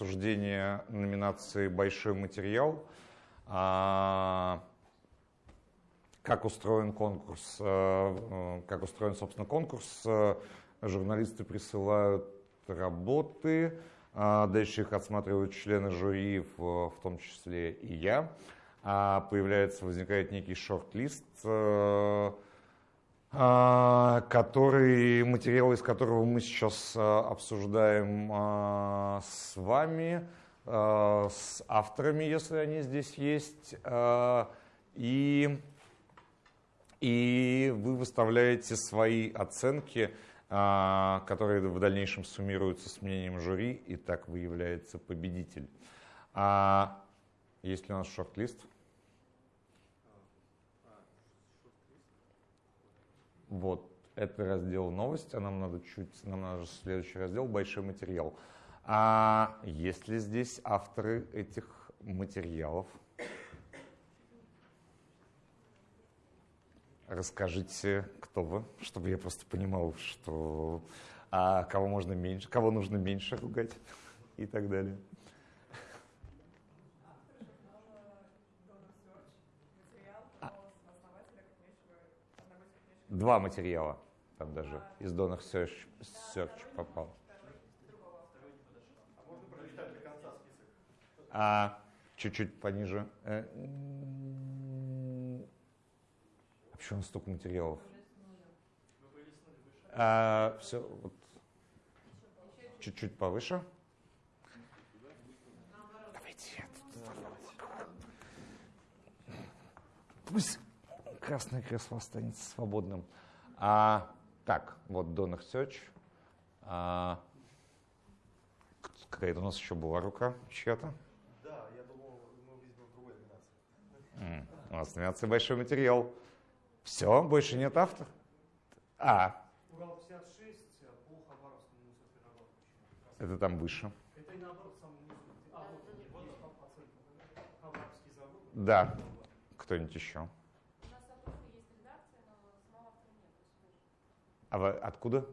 обсуждение номинации «Большой материал». А, как устроен конкурс, э, как устроен, собственно, конкурс. Журналисты присылают работы, а дальше их отсматривают члены жюри, в, том числе и я. А появляется, возникает некий шорт-лист, э, который, материал из которого мы сейчас э, обсуждаем а, с вами, с авторами, если они здесь есть, и, и вы выставляете свои оценки а, которые в дальнейшем суммируются с мнением жюри, и так выявляется победитель. А есть ли у нас шорт-лист? Вот, это раздел новости, а нам надо чуть, нам надо следующий раздел, большой материал. А есть ли здесь авторы этих материалов? Расскажите, кто вы, чтобы я просто понимал, что а кого можно меньше, кого нужно меньше ругать и так далее. Два материала там даже из Donor Search, Search попал. А чуть-чуть пониже. Э, Почему столько материалов? А, все, вот, чуть-чуть повыше. Давайте. Пусть красное кресло останется свободным. А, так, вот Donor Search. А, какая-то у нас еще была рука чья-то. Да, я думал, мы увидим в другой номинации. У нас номинация «Большой материал». Все, больше нет автора? А. Урал 56, по Хабаровскому мусорперерабатывающему. Это там выше. Это и наоборот самый низкий. А, вот, вот оценка. Хабаровский завод. Да. Кто-нибудь еще? У нас от Уфы есть редакция, но самого автора нет. А вы откуда?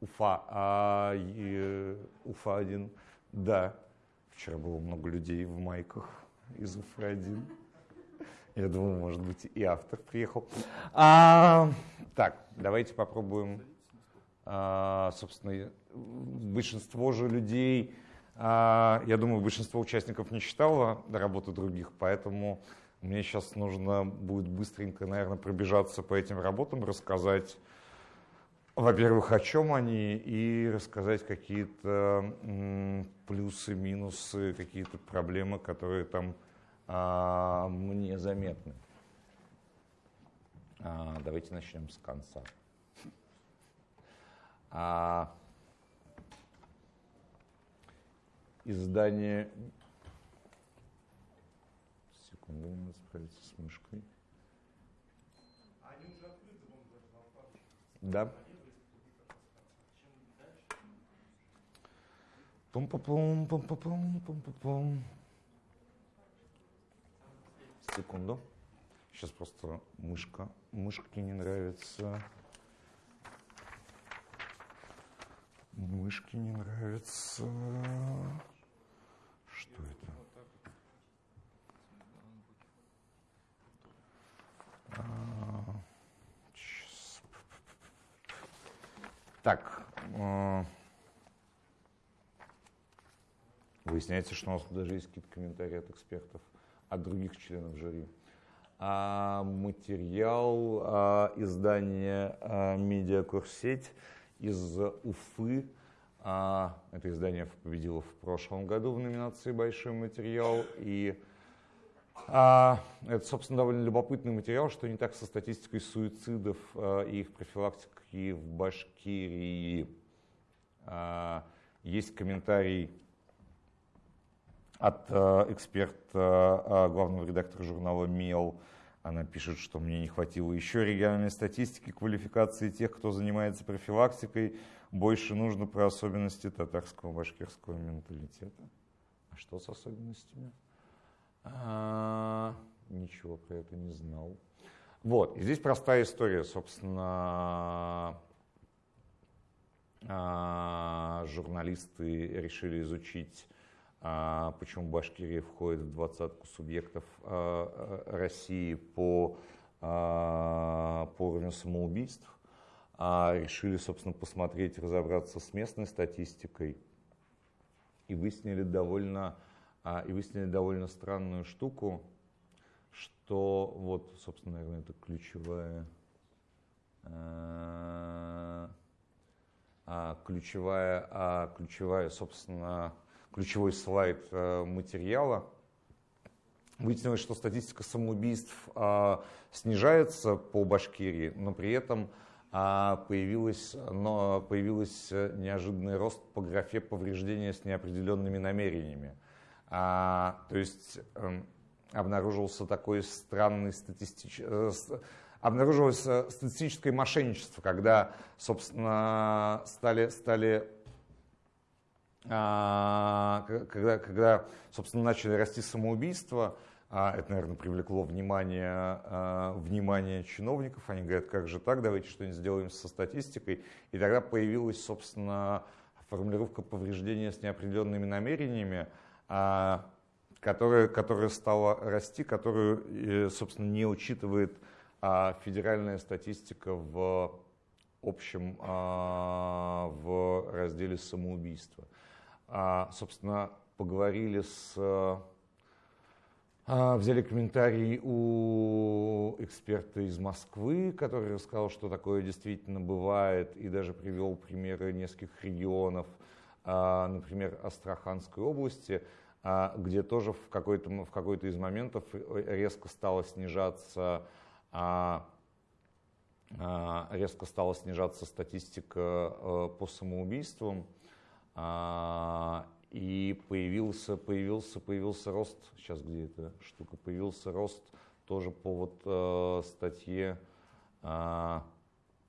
Уфа. А, и, Уфа один. Да. Вчера было много людей в майках из Уфы один. Я думаю, может быть, и автор приехал. А, так, давайте попробуем. А, собственно, большинство же людей, а, я думаю, большинство участников не читало работы других, поэтому мне сейчас нужно будет быстренько, наверное, пробежаться по этим работам, рассказать, во-первых, о чем они, и рассказать какие-то плюсы, минусы, какие-то проблемы, которые там а, мне заметны. А, давайте начнем с конца. А, издание... Секунду, надо справиться с мышкой. Они вон даже на вкладке. Да. Пум-пум-пум, пум-пум-пум, пум-пум-пум. Секунду. Сейчас просто мышка. Мышке не нравится. Мышке не нравится. Что это? А. Так. а, Выясняется, что у нас даже есть какие-то комментарии от экспертов от других членов жюри. А материал а, издания а, «Медиакурсеть» из Уфы. А, это издание победило в прошлом году в номинации «Большой материал». И а, это, собственно, довольно любопытный материал, что не так со статистикой суицидов а, и их профилактикой в Башкирии. А, есть комментарий от э, эксперта, э, главного редактора журнала «Мел». Она пишет, что мне не хватило еще региональной статистики, квалификации тех, кто занимается профилактикой. Больше нужно про особенности татарского башкирского менталитета. А что с особенностями? А, ничего про это не знал. Вот, и здесь простая история, собственно, а, журналисты решили изучить, почему Башкирия входит в двадцатку субъектов России по, по уровню самоубийств. Решили, собственно, посмотреть, разобраться с местной статистикой и выяснили довольно, и выяснили довольно странную штуку, что вот, собственно, наверное, это ключевая, а, ключевая, а, ключевая, собственно, ключевой слайд э, материала. Выяснилось, что статистика самоубийств а, снижается по Башкирии, но при этом появилась, но появился неожиданный рост по графе повреждения с неопределенными намерениями. А, то есть эм, обнаружился такой странный статистический э, обнаружилось э, статистическое мошенничество, когда, собственно, стали, стали когда, когда, собственно, начали расти самоубийства, а, это, наверное, привлекло внимание, а, внимание чиновников. Они говорят, как же так, давайте что-нибудь сделаем со статистикой. И тогда появилась, собственно, формулировка повреждения с неопределенными намерениями, которая, которая стала расти, которую, собственно, не учитывает а, федеральная статистика в общем а, в разделе самоубийства. А, собственно, поговорили с Взяли комментарий у эксперта из Москвы, который рассказал, что такое действительно бывает, и даже привел примеры нескольких регионов, например, Астраханской области, а, где тоже в какой-то в какой из моментов резко стало снижаться а, а, резко стала снижаться статистика э, по самоубийствам, и появился, появился, появился рост, сейчас где эта штука, появился рост тоже по вот э, статье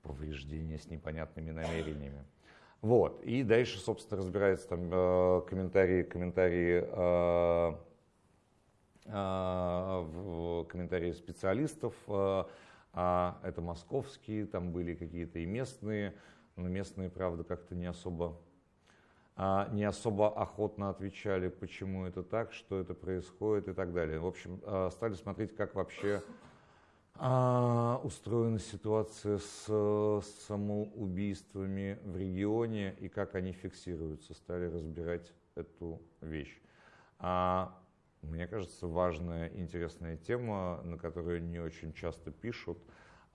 повреждения с непонятными намерениями. Вот. И дальше, собственно, разбирается там э, комментарии, комментарии, э, э, комментарии специалистов. Э, э, это московские, там были какие-то и местные, но местные, правда, как-то не особо э, не особо охотно отвечали, почему это так, что это происходит и так далее. В общем, э, стали смотреть, как вообще а, устроена ситуация с самоубийствами в регионе и как они фиксируются. Стали разбирать эту вещь. А, мне кажется, важная, интересная тема, на которую не очень часто пишут,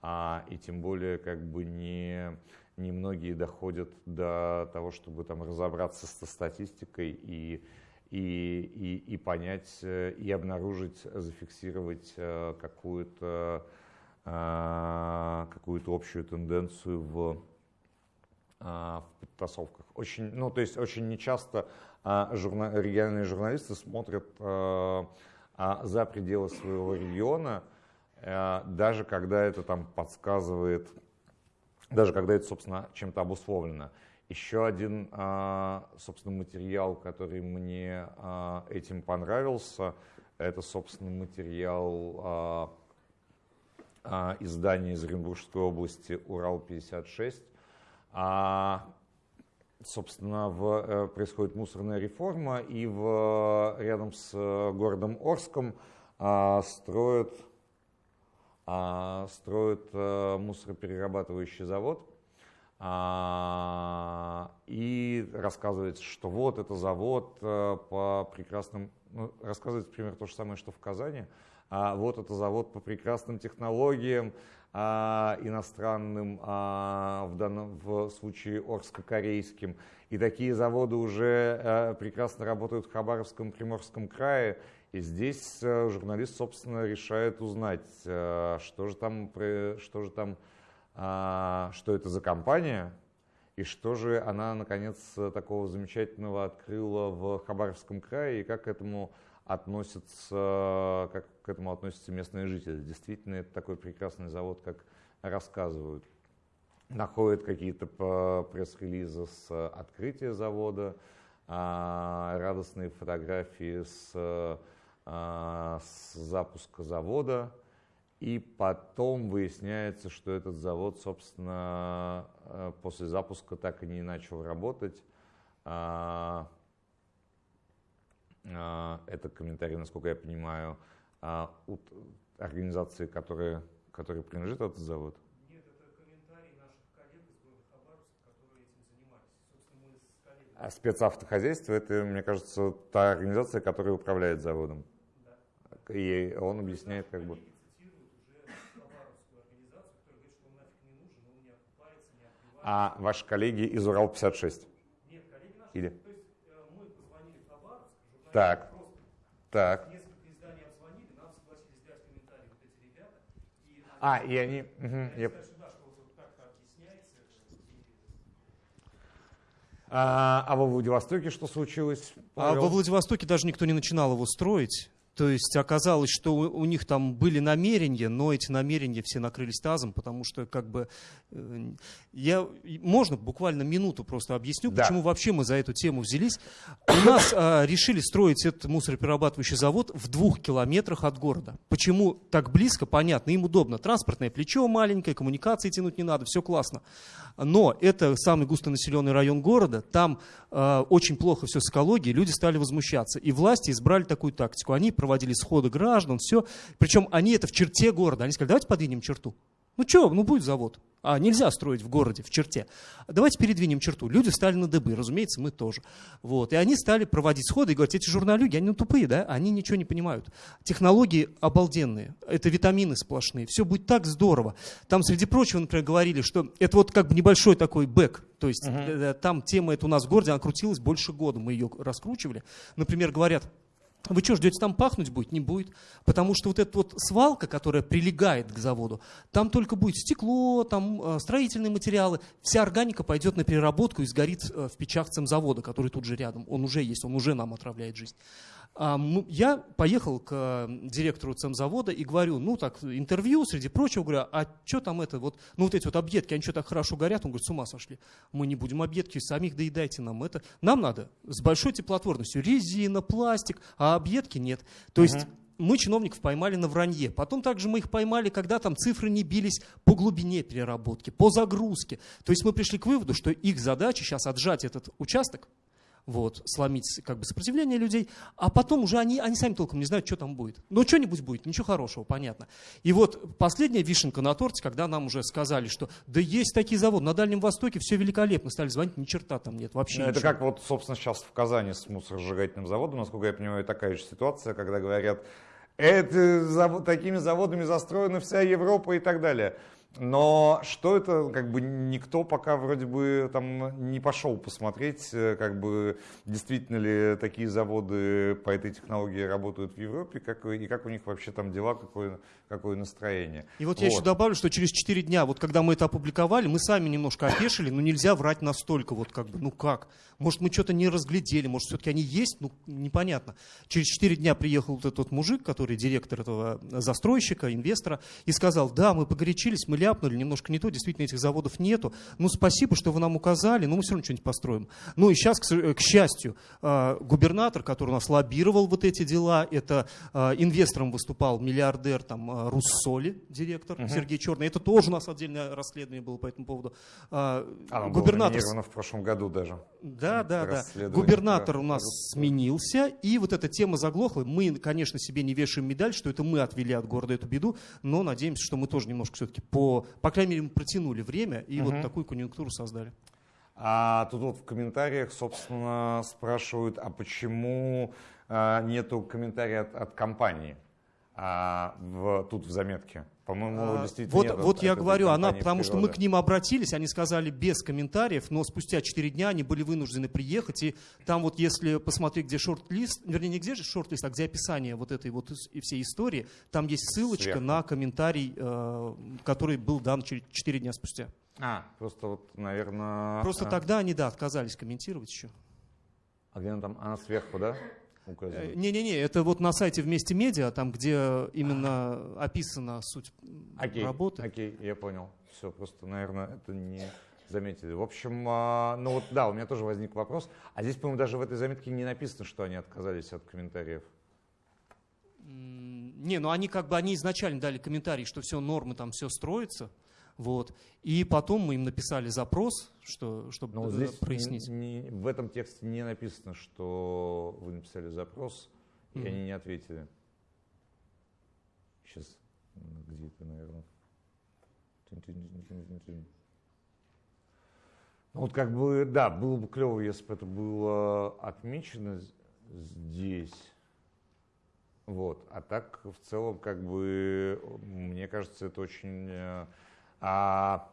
а, и тем более как бы не, не многие доходят до того, чтобы там разобраться со статистикой и и, и, и понять, э, и обнаружить, зафиксировать э, какую-то э, какую-то общую тенденцию в, в подтасовках. Очень, ну, то есть очень нечасто журна, региональные журналисты смотрят за пределы своего региона, даже когда это там подсказывает, даже когда это, собственно, чем-то обусловлено. Еще один, а, собственно, материал, который мне а, этим понравился, это, собственно, материал а, издания из Оренбургской области «Урал-56». Собственно, в, э, происходит мусорная реформа, и в, рядом с городом Орском строят, строят э, мусороперерабатывающий завод – а, и рассказывается, что вот это завод э, по прекрасным, ну, рассказывается примерно то же самое, что в Казани, а вот это завод по прекрасным технологиям, а, иностранным, а, в, данном, в случае орско-корейским. И такие заводы уже а, прекрасно работают в Хабаровском, Приморском крае. И здесь а, журналист, собственно, решает узнать, а, что же там, что же там а, что это за компания и что же она, наконец, такого замечательного открыла в Хабаровском крае и как к этому относятся, как к этому относятся местные жители. Действительно, это такой прекрасный завод, как рассказывают. Находят какие-то пресс-релизы с открытия завода, а, радостные фотографии с, с запуска завода – и потом выясняется, что этот завод, собственно, э, после запуска так и не начал работать. А, а, это комментарий, насколько я понимаю, а, от организации, которые, которые принадлежит этот завод. Нет, это комментарий наших коллег из города Хабаровска, которые этим занимались. Собственно, мы с коллегами. А спецавтохозяйство – это, мне кажется, та организация, которая управляет заводом. И он объясняет, как бы… Коллеги цитируют уже хабаровскую организацию, которая говорит, что он нафиг не нужен, он не окупается, не открывается. А ваши коллеги из Урал-56? Нет, коллеги наши. Или? То есть э, мы позвонили в Хабаровск, журналисты Так. просто Так. несколько изданий обзвонили, нам согласились дать комментарий вот эти ребята. И А, и они… они я- сказали, что да, что вот так-то объясняется это. И А, а во Владивостоке что случилось? А Павел? во Владивостоке даже никто не начинал его строить. То есть оказалось, что у, у них там были намерения, но эти намерения все накрылись тазом, потому что как бы э, я можно буквально минуту просто объясню, Да. почему вообще мы за эту тему взялись. У нас а, решили строить этот мусороперерабатывающий завод в двух километрах от города. Почему так близко? Понятно, им удобно. Транспортное плечо маленькое, коммуникации тянуть не надо, все классно. Но это самый густонаселенный район города, там э, очень плохо все с экологией, люди стали возмущаться. И власти избрали такую тактику. Они проводили сходы граждан, все. Причем они это в черте города. Они сказали, давайте подвинем черту. Ну что, ну будет завод. А нельзя строить в городе, в черте. Давайте передвинем черту. Люди стали на дыбы, разумеется, мы тоже. Вот. И они стали проводить сходы и говорить, эти журналюги, они ну, тупые, да? Они ничего не понимают. Технологии обалденные, это витамины сплошные, все будет так здорово. Там, среди прочего, например, говорили, что это вот как бы небольшой такой бэк, то есть э, там тема эта у нас в городе, она крутилась больше года, мы ее раскручивали. Например, говорят, вы что, ждете, там пахнуть будет? Не будет. Потому что вот эта вот свалка, которая прилегает к заводу, там только будет стекло, там э, строительные материалы. Вся органика пойдет на переработку и сгорит э, в печах цемзавода, который тут же рядом. Он уже есть, он уже нам отравляет жизнь. А, Я поехал к директору цемзавода и говорю, ну так, интервью, среди прочего, говорю, а что там это, вот, ну вот эти вот объедки, они что так хорошо горят? Он говорит, с ума сошли. Мы не будем объедки, самих доедайте нам это. Нам надо с большой теплотворностью резина, пластик, а объедки нет. То есть мы чиновников поймали на вранье. Потом также мы их поймали, когда там цифры не бились по глубине переработки, по загрузке. То есть мы пришли к выводу, что их задача сейчас отжать этот участок, вот, сломить как бы сопротивление людей, а потом уже они, они сами толком не знают, что там будет. Но что-нибудь будет, ничего хорошего, понятно. И вот последняя вишенка на торте, когда нам уже сказали, что да есть такие заводы, на Дальнем Востоке все великолепно, стали звонить, ни черта там нет, вообще Ну, это ничего. как вот, собственно, сейчас в Казани с мусоросжигательным заводом, насколько я понимаю, такая же ситуация, когда говорят, это такими заводами застроена вся Европа и так далее. Но что это, как бы никто пока вроде бы там не пошел посмотреть, э, как бы действительно ли такие заводы по этой технологии работают в Европе, как, и как у них вообще там дела, какое, какое настроение. И вот, я еще добавлю, что через 4 дня, вот когда мы это опубликовали, мы сами немножко опешили, но нельзя врать настолько, вот как бы, ну как? Может, мы что-то не разглядели, может, все-таки они есть, ну непонятно. Через 4 дня приехал вот этот вот мужик, который директор этого застройщика, инвестора, и сказал, да, мы погорячились, мы ляпнули, немножко не то, действительно этих заводов нету, ну спасибо, что вы нам указали, но мы все равно что-нибудь построим. Ну и сейчас, к, счастью, э, губернатор, который у нас лоббировал вот эти дела, это э, инвестором выступал миллиардер там э, Руссоли, директор Сергей Черный, это тоже у нас отдельное расследование было по этому поводу. Было губернатор номинировано в прошлом году даже. да, да, да. Губернатор у нас сменился, и вот эта тема заглохла. Мы, конечно, себе не вешаем медаль, что это мы отвели от города эту беду, но надеемся, что мы тоже немножко все-таки по, по крайней мере, мы протянули время и вот такую конъюнктуру создали. А тут вот в комментариях, собственно, спрашивают, а почему а, нету комментария от, от компании а, в, тут в заметке? По-моему, А, действительно Вот, нет вот от я говорю, она, потому что мы природы. к ним обратились, они сказали без комментариев, но спустя 4 дня они были вынуждены приехать, и там вот если посмотреть, где шорт-лист, вернее, не где же шорт-лист, а где описание вот этой вот и всей истории, там есть ссылочка Сверху. на комментарий, э, который был дан через 4 дня спустя. А, просто вот, наверное... Просто а, тогда они, да, отказались комментировать еще. А где она там? Она сверху, да? Э, Указана? Не-не-не, это вот на сайте «Вместе медиа», там, где именно описана суть Окей, работы. окей, я понял. Все, просто, наверное, это не заметили. В общем, а, ну вот да, у меня тоже возник вопрос. А здесь, по-моему, даже в этой заметке не написано, что они отказались от комментариев. Не, ну они как бы, они изначально дали комментарий, что все нормы, там все строится. Вот. И потом мы им написали запрос, что, чтобы Но вот э, здесь прояснить. не- не- в этом тексте не написано, что вы написали запрос, и Мгм. они не ответили. Сейчас, где это, наверное? Ну, вот как бы, да, было бы клево, если бы это было отмечено здесь. Вот. А так, в целом, как бы, мне кажется, это очень э, а,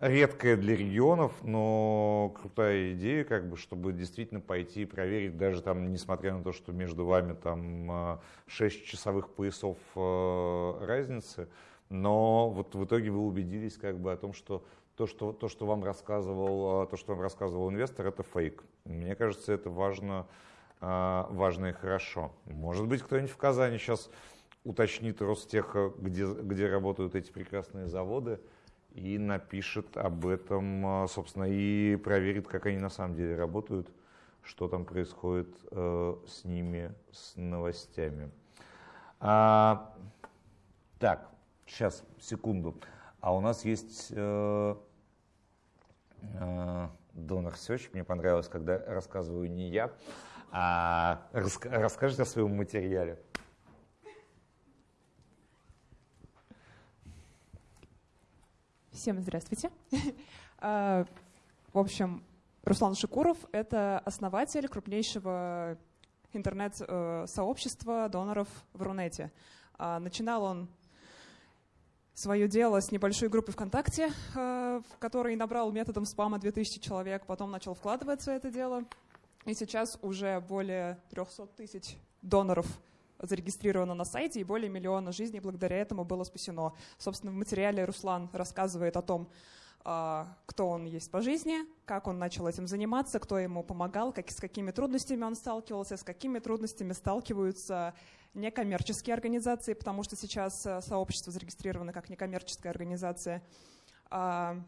редкая для регионов, но крутая идея, как бы, чтобы действительно пойти и проверить, даже там, несмотря на то, что между вами там 6 часовых поясов э, разницы, но вот в итоге вы убедились как бы о том, что то, что, то, что вам рассказывал, э, то, что вам рассказывал инвестор, это фейк. Мне кажется, это важно, важно и хорошо. Может быть, кто-нибудь в Казани сейчас уточнит Ростеха, где, где работают эти прекрасные заводы, и напишет об этом, э, собственно, и проверит, как они на самом деле работают, что там происходит э, с ними, с новостями. А, так, сейчас, секунду. А у нас есть э, э, Донор Search. Мне понравилось, когда рассказываю не я, а раска- расскажите о своем материале. Всем здравствуйте. А, В общем, Руслан Шикуров — это основатель крупнейшего интернет-сообщества доноров в Рунете. А, Начинал он свое дело с небольшой группы ВКонтакте, э, в которой набрал методом спама 2000 человек, потом начал вкладываться в это дело. И сейчас уже более 300 тысяч доноров зарегистрировано на сайте, и более миллиона жизней благодаря этому было спасено. Собственно, в материале Руслан рассказывает о том, а, кто он есть по жизни, как он начал этим заниматься, кто ему помогал, как, с какими трудностями он сталкивался, с какими трудностями сталкиваются некоммерческие организации, потому что сейчас э, сообщество зарегистрировано как некоммерческая организация. А,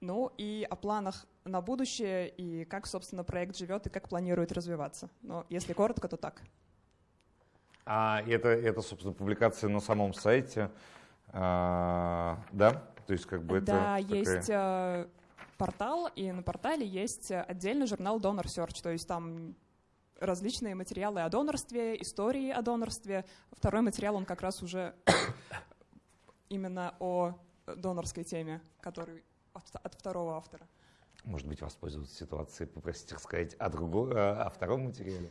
Ну и о планах на будущее, и как, собственно, проект живет, и как планирует развиваться. Но если коротко, то так. А это, это, собственно, публикация на самом сайте, а, да? То есть как бы это да, такая- есть э, портал, и на портале есть отдельный журнал Donor Search, то есть там различные материалы о донорстве, истории о донорстве. Второй материал, он как раз уже именно о донорской теме, который от, от второго автора. Может быть, воспользоваться ситуацией, попросить рассказать о, другом, о втором материале.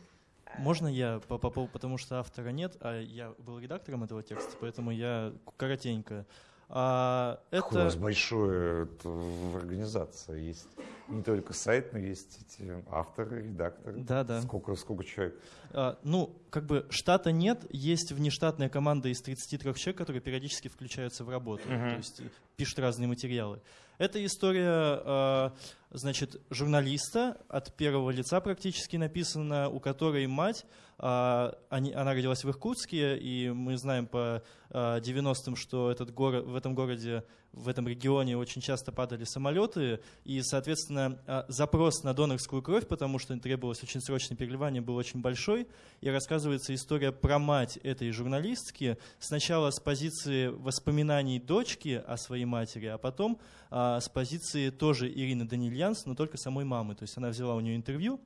Можно я по, по поводу, потому что автора нет, а я был редактором этого текста, поэтому я коротенько. А, Какое у вас это большое это, в организации. Есть не только сайт, но есть эти авторы, редакторы. Да, да. Сколько, сколько человек? А, ну, как бы штата нет, есть внештатная команда из 33 человек, которые периодически включаются в работу, Мгм. то есть пишут разные материалы. Это история, а, значит, журналиста от первого лица практически написана, у которой мать, а, они- она родилась в Иркутске, и мы знаем по а, 90-м, что этот город, в этом городе, в этом регионе очень часто падали самолеты, и, соответственно, а, запрос на донорскую кровь, потому что требовалось очень срочное переливание, был очень большой, и рассказывается история про мать этой журналистки, сначала с позиции воспоминаний дочки о своей матери, а потом а, с позиции тоже Ирины Данильянс, но только самой мамы. То есть она взяла у нее интервью,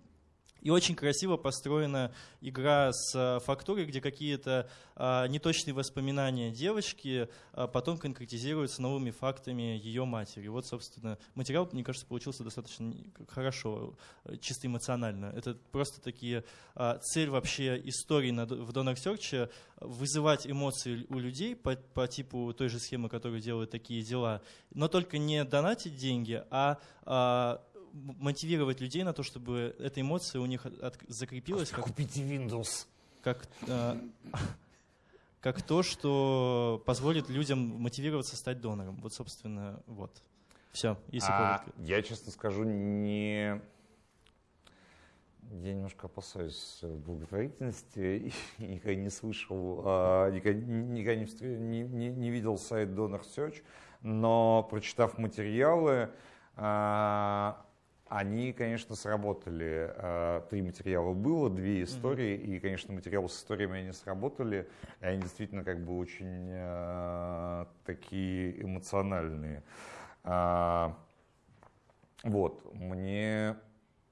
и очень красиво построена игра с а, фактурой, где какие-то а, неточные воспоминания девочки а, потом конкретизируются новыми фактами ее матери. Вот, собственно, материал, мне кажется, получился достаточно хорошо, э, чисто эмоционально. Это просто такие цель вообще истории в Donor Search вызывать эмоции у людей по, по типу той же схемы, которую делают такие дела, но только не донатить деньги, а, а, мотивировать людей на то, чтобы эта эмоция у них от- от- закрепилась как, Купите Windows. как, а, как то, что позволит людям мотивироваться стать донором. Вот, собственно, вот. Все, если А, коротко. я, честно скажу, не... Я немножко опасаюсь э, благотворительности и никогда не слышал, а, никогда, никогда не, встр- не- не- не видел сайт Donor Search, но прочитав материалы, а, они, конечно, сработали. А, Три материала было, две истории, и, конечно, материалы с историями они сработали, и они действительно как бы очень а, такие эмоциональные. А, Вот, мне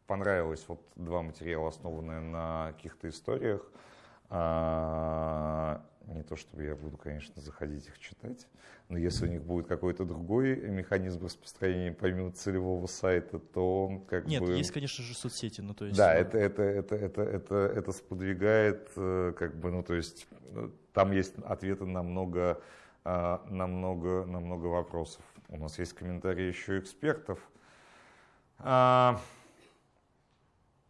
понравилось вот два материала, основанные на каких-то историях. А, Не то чтобы я буду, конечно, заходить их читать, но если у них будет какой-то другой механизм распространения помимо целевого сайта, то как Нет, бы... есть, конечно же, соцсети. Ну, то есть, Да, э, это, это, это, это, это, это сподвигает, э, как бы, ну, то есть, э, там есть ответы на много, а, на много, на много вопросов. У нас есть комментарии еще экспертов, а,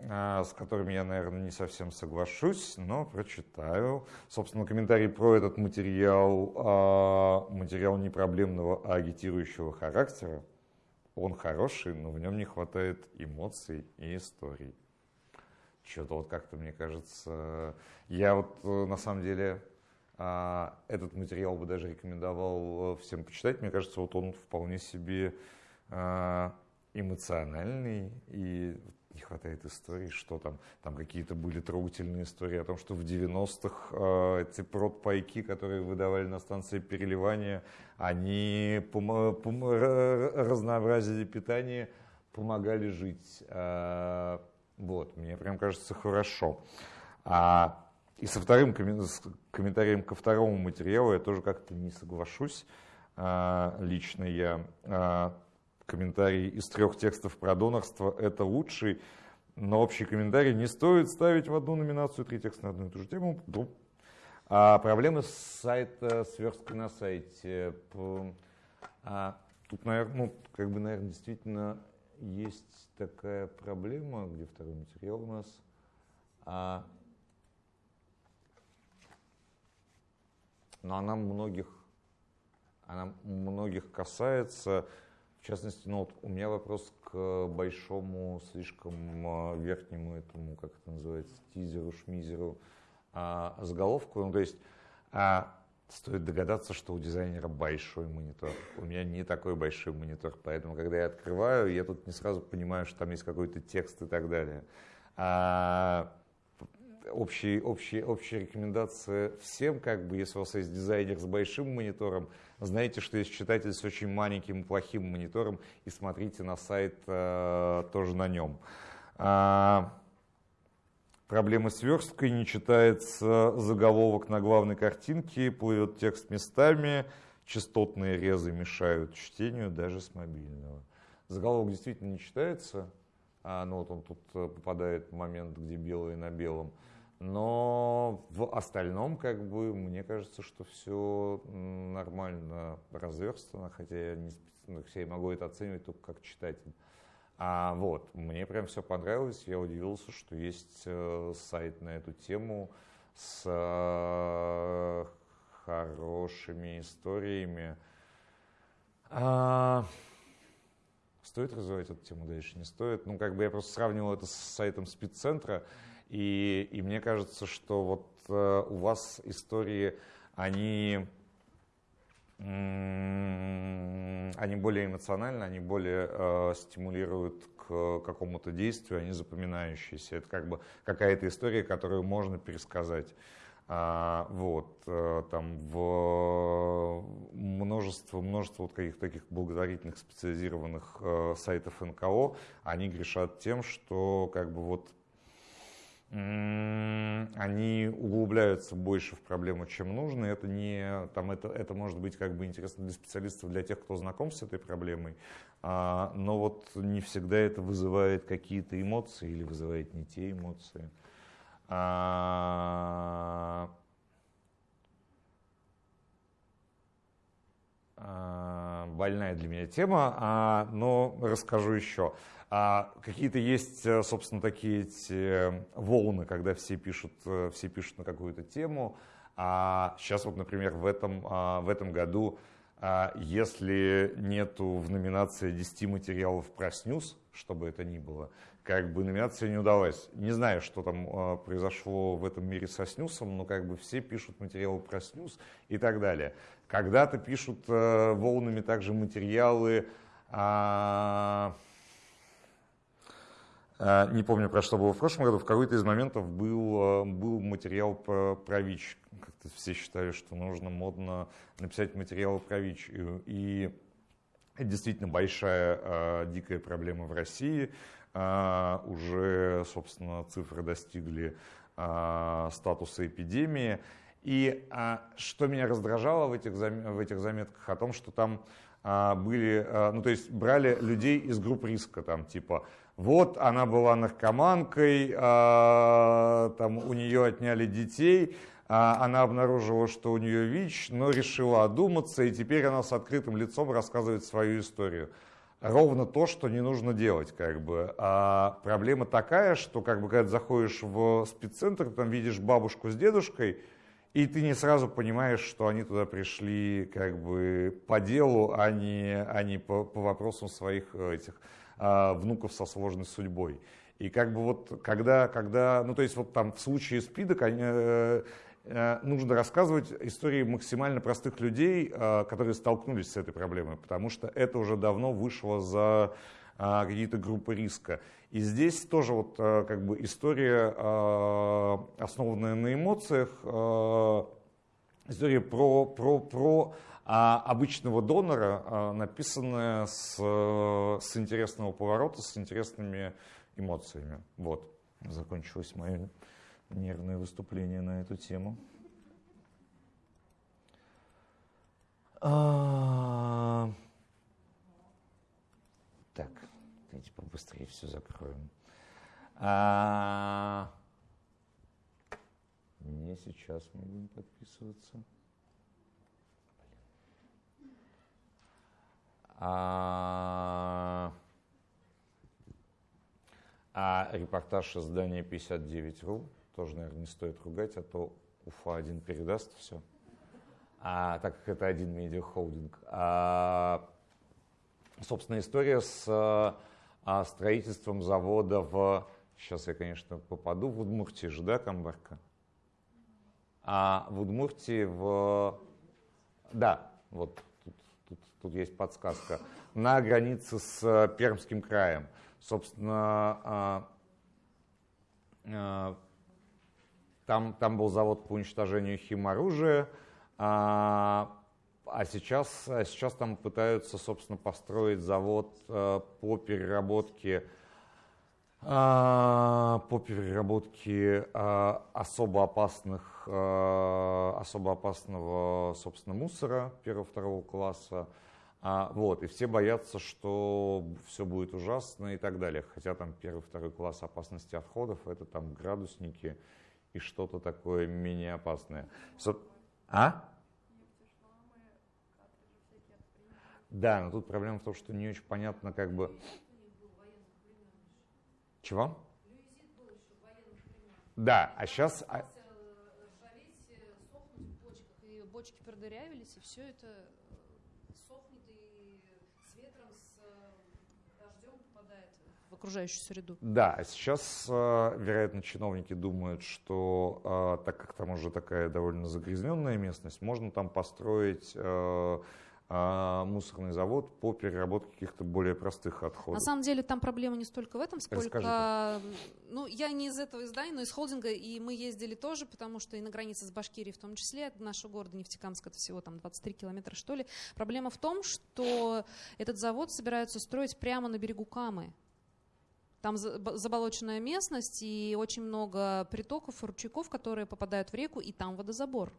с которыми я, наверное, не совсем соглашусь, но прочитаю. Собственно, комментарий про этот материал, а, материал не проблемного, а агитирующего характера. Он хороший, но в нем не хватает эмоций и историй. Что-то вот как-то, мне кажется, я вот э, на самом деле а, этот материал бы даже рекомендовал э, всем почитать. Мне кажется, вот он вполне себе а, эмоциональный и не хватает истории, что там, там какие-то были трогательные истории о том, что в 90-х э, эти продпайки, которые выдавали на станции переливания, они помо- помо- ра- разнообразили питание, помогали жить. Э, вот, мне прям кажется хорошо. А, и со вторым с комментарием ко второму материалу я тоже как-то не соглашусь. А, лично я. Комментарий из трех текстов про донорство – это лучший, но общий комментарий не стоит ставить в одну номинацию три текста на одну и ту же тему. Ну. А проблемы с сайта, сверсткой на сайте. А, тут, наверное, ну, как бы, наверное, действительно есть такая проблема, где второй материал у нас. А, но она многих, она многих касается. В частности, ну, вот у меня вопрос к большому, слишком а, верхнему этому, как это называется, тизеру, шмизеру, а, заголовку. Ну, то есть а, стоит догадаться, что у дизайнера большой монитор. У меня не такой большой монитор, поэтому, когда я открываю, я тут не сразу понимаю, что там есть какой-то текст и так далее. А, общие, общие, общая рекомендация всем, как бы, если у вас есть дизайнер с большим монитором, знаете, что есть читатель с очень маленьким и плохим монитором, и смотрите на сайт э, тоже на нем. А, проблемы с версткой, не читается заголовок на главной картинке, плывет текст местами, частотные резы мешают чтению даже с мобильного. Заголовок действительно не читается, а, ну вот он тут э, попадает в момент, где белое на белом. Но в остальном, как бы, мне кажется, что все нормально разверстано, хотя я, не, хотя я могу это оценивать только как читатель. А вот, мне прям все понравилось, я удивился, что есть э, сайт на эту тему с э, хорошими историями. А, Стоит развивать эту тему дальше, не стоит? Ну, как бы я просто сравнивал это с сайтом спеццентра, и, и мне кажется, что вот э, у вас истории, они, они более эмоциональны, они более э, стимулируют к какому-то действию, они запоминающиеся. Это как бы какая-то история, которую можно пересказать. А, вот, э, там в множество, множество вот каких-то таких благотворительных специализированных э, сайтов НКО, они грешат тем, что как бы вот они углубляются больше в проблему, чем нужно. Это не, там это, это может быть как бы интересно для специалистов, для тех, кто знаком с этой проблемой, а, но вот не всегда это вызывает какие-то эмоции или вызывает не те эмоции. А, а, больная для меня тема, а, но расскажу еще. А, какие-то есть, э, собственно, такие эти волны, когда все пишут, э, все пишут на какую-то тему. А сейчас вот, например, в этом, а, в этом году, а, если нету в номинации 10 материалов про снюс, что бы это ни было, как бы номинация не удалась. Не знаю, что там э, произошло в этом мире со снюсом, но как бы все пишут материалы про снюс и так далее. Когда-то пишут э, волнами также материалы, а, э, не помню, про что было в прошлом году, в какой-то из моментов был, э, был материал про, про ВИЧ. Как-то все считали, что нужно модно написать материал про ВИЧ. И, и действительно большая э, дикая проблема в России. Уже, собственно, цифры достигли статуса эпидемии. И а, что меня раздражало в этих, в этих заметках, о том, что там а, были, а, ну то есть брали людей из групп риска, там типа вот она была наркоманкой, а, там у нее отняли детей, а, она обнаружила, что у нее ВИЧ, но решила одуматься, и теперь она с открытым лицом рассказывает свою историю. Ровно то, что не нужно делать, как бы. А проблема такая, что, как бы, когда ты заходишь в спеццентр, там видишь бабушку с дедушкой, и ты не сразу понимаешь, что они туда пришли как бы по делу, а не, а не по, по вопросам своих э, этих внуков со сложной судьбой. И как бы вот когда, когда, ну то есть вот там в случае СПИДа э, э, нужно рассказывать истории максимально простых людей, э, которые столкнулись с этой проблемой, потому что это уже давно вышло за э, какие-то группы риска. И здесь тоже вот э, как бы история, основанная на эмоциях, история про, про, про а обычного донора, а, написанная с, с интересного поворота, с интересными эмоциями. Вот, закончилось мое нервное выступление на эту тему. А... Так, давайте побыстрее все закроем. А... Не сейчас мы будем подписываться. А, а репортаж издания 59.ru тоже, наверное, не стоит ругать, а то Уфа-1 передаст все. А, так как это один медиахолдинг. А, собственно, история с а, строительством завода в... Сейчас я, конечно, попаду в Удмуртии же, да, Камбарка? А в Удмуртии в... Да, вот тут, тут есть подсказка, на границе с э, Пермским краем. Собственно, а, а, там, там был завод по уничтожению химоружия, а, а сейчас, а сейчас там пытаются, собственно, построить завод э, по переработке по переработке особо опасных, особо опасного, собственно, мусора первого-второго класса. Вот, и все боятся, что все будет ужасно и так далее. Хотя там первый-второй класс опасности отходов это там градусники и что-то такое менее опасное. А? Да, но тут проблема в том, что не очень понятно, как бы чего? Да, а сейчас... А и бочки продырявились, и все это э, сохнет и с ветром, с э, дождем попадает в окружающую среду. Да, а сейчас, э, вероятно, чиновники думают, что так как там уже такая довольно загрязненная местность, можно там построить мусорный завод по переработке каких-то более простых отходов. На самом деле там проблема не столько в этом, сколько... Ну, я не из этого издания, но из холдинга, и мы ездили тоже, потому что и на границе с Башкирией в том числе, от нашего города Нефтекамск, это всего там 23 километра, что ли. Проблема в том, что этот завод собираются строить прямо на берегу Камы. Там заболоченная местность и очень много притоков, ручейков, которые попадают в реку, и там водозабор.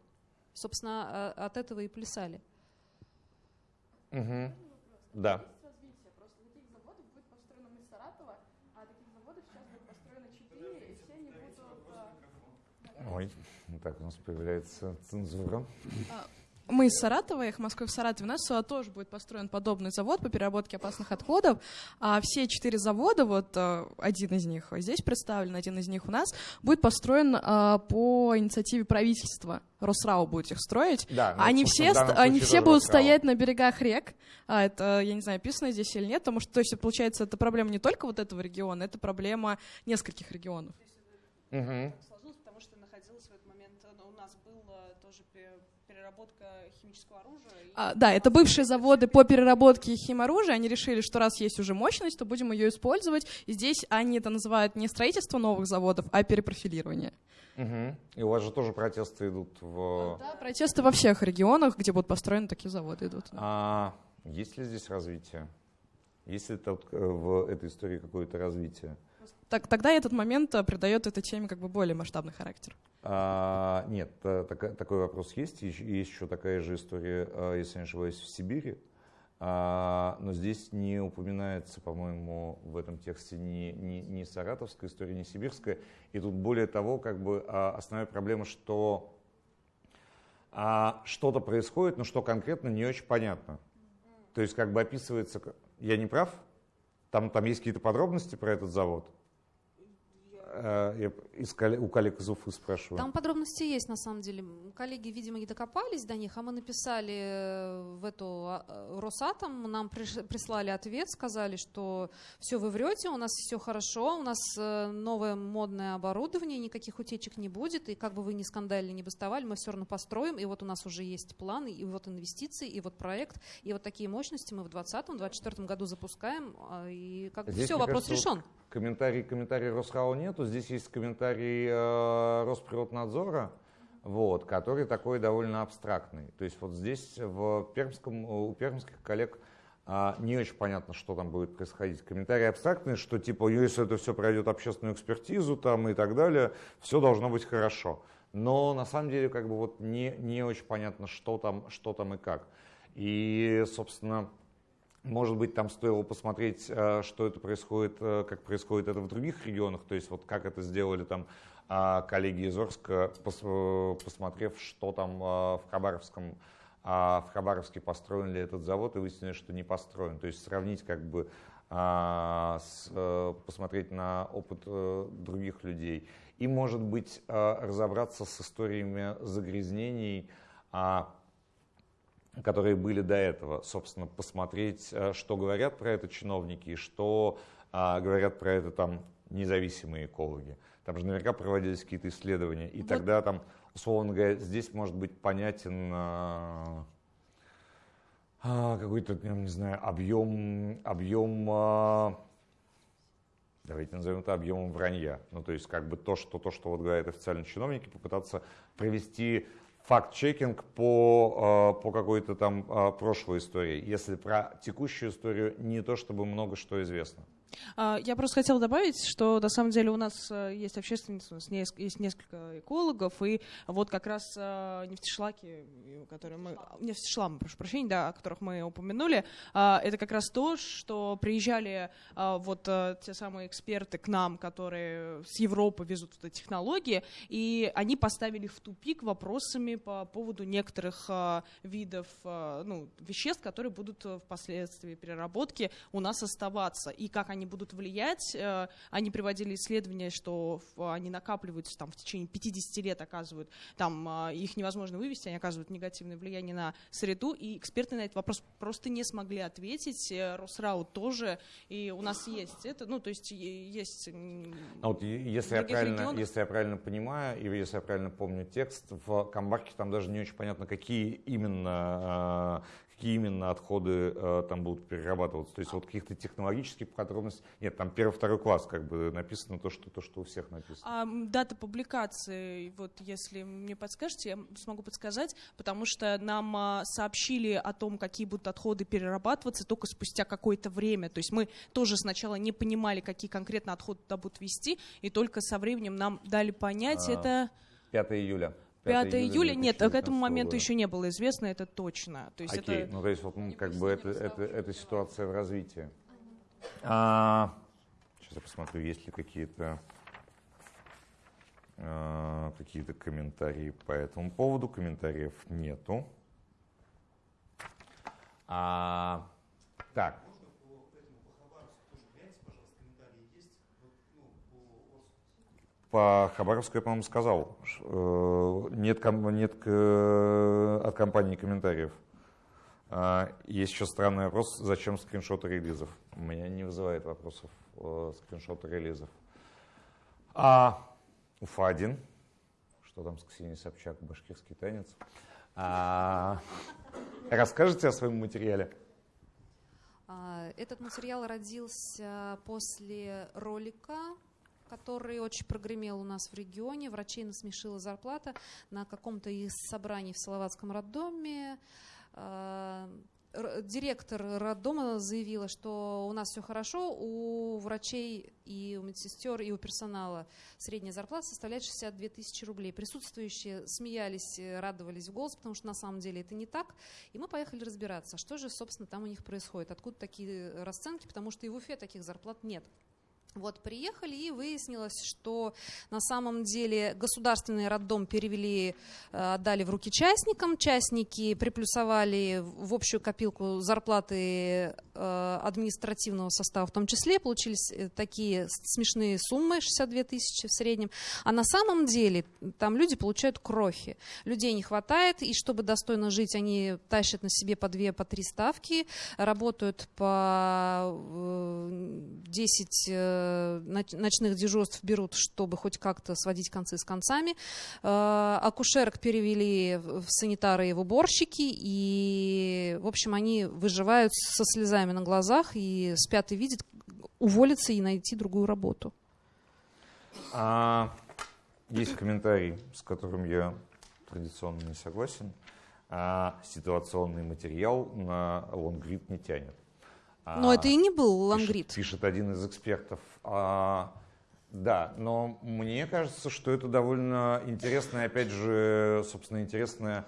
Собственно, а, от этого и плясали. Угу. Да. Ой, так у нас появляется цензура. Мы из Саратова, их Москвы в Саратове, у нас тоже будет построен подобный завод по переработке опасных отходов. А все четыре завода, вот э, один из них здесь представлен, один из них у нас, будет построен а, по инициативе правительства. Росрау будет их строить. Да, ну, они все, они все будут Росрау. стоять на берегах рек. А, это, я не знаю, описано здесь или нет, потому что, то есть, получается, это проблема не только вот этого региона, это проблема нескольких регионов. Угу. Переработка химического оружия. И... А, да, это бывшие заводы по переработке химоружия. Они решили, что раз есть уже мощность, то будем ее использовать. И здесь они это называют не строительство новых заводов, а перепрофилирование. Угу. И у вас же тоже протесты идут в... Да, протесты во всех регионах, где будут построены такие заводы идут. А есть ли здесь развитие? Есть ли тут э, в этой истории какое-то развитие? Так, тогда этот момент э, придает этой теме как бы более масштабный характер. А, нет, так, такой вопрос есть. Есть еще такая же история, э, если не ошибаюсь, в Сибири. А, но здесь не упоминается, по-моему, в этом тексте ни, ни, ни саратовская история, ни сибирская. И тут более того, как бы а, основная проблема, что а, что-то происходит, но что конкретно не очень понятно. То есть как бы описывается, я не прав? Там, там есть какие-то подробности про этот завод? Э, я из, у коллег из Уфы спрашиваю. Там подробности есть, на самом деле. Коллеги, видимо, не докопались до них, а мы написали э, в эту а, э, Росатом, нам прислали ответ, сказали, что все, вы врете, у нас все хорошо, у нас новое модное оборудование, никаких утечек не будет, и как бы вы ни скандали, не бастовали, мы все равно построим, и вот у нас уже есть планы, и вот инвестиции, и вот проект, и вот такие мощности мы в 2020-2024 году запускаем, а, и как бы все, вопрос кажется, решен. Комментарий, комментарий Росхау нету, здесь есть комментарий э, Росприроднадзора, вот, который такой довольно абстрактный. То есть вот здесь в Пермском, у пермских коллег а, не очень понятно, что там будет происходить. Комментарий абстрактный, что типа, если это все пройдет общественную экспертизу там и так далее, все должно быть хорошо. Но на самом деле как бы вот не, не очень понятно, что там, что там и как. И, собственно, может быть, там стоило посмотреть, э, что это происходит, э, как происходит это в других регионах, то есть вот как это сделали там а, коллеги из Орска, э, посмотрев, что там в Хабаровском а в Хабаровске построен ли этот завод, и выяснилось, что не построен. То есть сравнить как бы, а, посмотреть на опыт других людей. И, может быть, разобраться с историями загрязнений, которые были до этого, собственно, посмотреть, э, что говорят про это чиновники, что а, говорят про это там независимые экологи. Там же наверняка проводились какие-то исследования, и вот. тогда там, условно говоря, здесь может быть понятен а, а, какой-то, не знаю, объем, объем а, давайте назовем это объемом вранья. Ну, то есть, как бы то, что, то, что вот говорят официальные чиновники, попытаться провести факт-чекинг по, э, по какой-то там э, прошлой истории, если про текущую историю не то чтобы много что известно. А, я просто хотела добавить, что на самом деле у нас э, есть общественницы, у нас есть несколько экологов, и вот как раз э, нефтешлаки, которые мы, нефтешламы, прошу прощения, да, о которых мы упомянули, это как раз то, что приезжали вот э, те самые эксперты к нам, которые с Европы везут эти технологии, и они поставили в тупик вопросами по поводу некоторых видов ну, веществ, которые будут впоследствии переработки у нас оставаться, и как они они будут влиять. Э, они приводили исследования, что они накапливаются там, в течение 50 лет, оказывают, там э, их невозможно вывести, они оказывают негативное влияние на среду, и эксперты на этот вопрос просто не смогли ответить. Э, Росрау тоже, и у нас есть это, ну, то есть есть... А вот если я, правильно, если я правильно понимаю, и если я правильно помню текст, в Камбарке там даже не очень понятно, какие именно какие именно отходы э, там будут перерабатываться. То есть вот каких-то технологических подробностей. Нет, там первый-второй класс как бы написано то, что, то, что у всех написано. А, дата публикации, вот если мне подскажете, я смогу подсказать, потому что нам а, сообщили о том, какие будут отходы перерабатываться только спустя какое-то время. То есть мы тоже сначала не понимали, какие конкретно отходы туда будут вести, и только со временем нам дали понять а, это... 5 июля. 5 июля, нет, к этому моменту еще не было известно, это точно. То есть Окей, это... ну то есть вот ну, как бы это, это, это ситуация в развитии. А, сейчас я посмотрю, есть ли какие-то а, какие-то комментарии по этому поводу. Комментариев нету. А, так, По Хабаровску я, по-моему, сказал. Э, нет, нет от компании комментариев. А, есть еще странный вопрос, зачем скриншоты релизов? У меня не вызывает вопросов э, скриншоты релизов. А Уфа-1, что там с Ксенией Собчак, башкирский танец. А, расскажите о своем материале. А, этот материал родился после ролика, который очень прогремел у нас в регионе. Врачей насмешила зарплата на каком-то из собраний в Салаватском роддоме. А, директор роддома заявила, что у нас все хорошо, у врачей и у медсестер и у персонала средняя зарплата составляет 62 тысячи рублей. Присутствующие смеялись, радовались в голос, потому что на самом деле это не так. И мы поехали разбираться, что же, собственно, там у них происходит, откуда такие расценки, потому что и в Уфе таких зарплат нет. Вот, приехали и выяснилось, что на самом деле государственный роддом перевели, э, отдали в руки частникам. Частники приплюсовали в общую копилку зарплаты э, административного состава в том числе. Получились э, такие смешные суммы, 62 тысячи в среднем. А на самом деле там люди получают крохи. Людей не хватает, и чтобы достойно жить, они тащат на себе по две, по три ставки, работают по 10 Э, ночных дежурств берут, чтобы хоть как-то сводить концы с концами. Э, акушерок перевели в санитары и в уборщики, и, в общем, они выживают со слезами на глазах и спят и видят уволиться и найти другую работу. А, есть комментарий, с которым я традиционно не согласен. А, ситуационный материал на лонгрид не тянет. Но а, это и не был лангрид. Пишет, пишет один из экспертов. А, да, но мне кажется, что это довольно интересная, опять же, собственно, интересная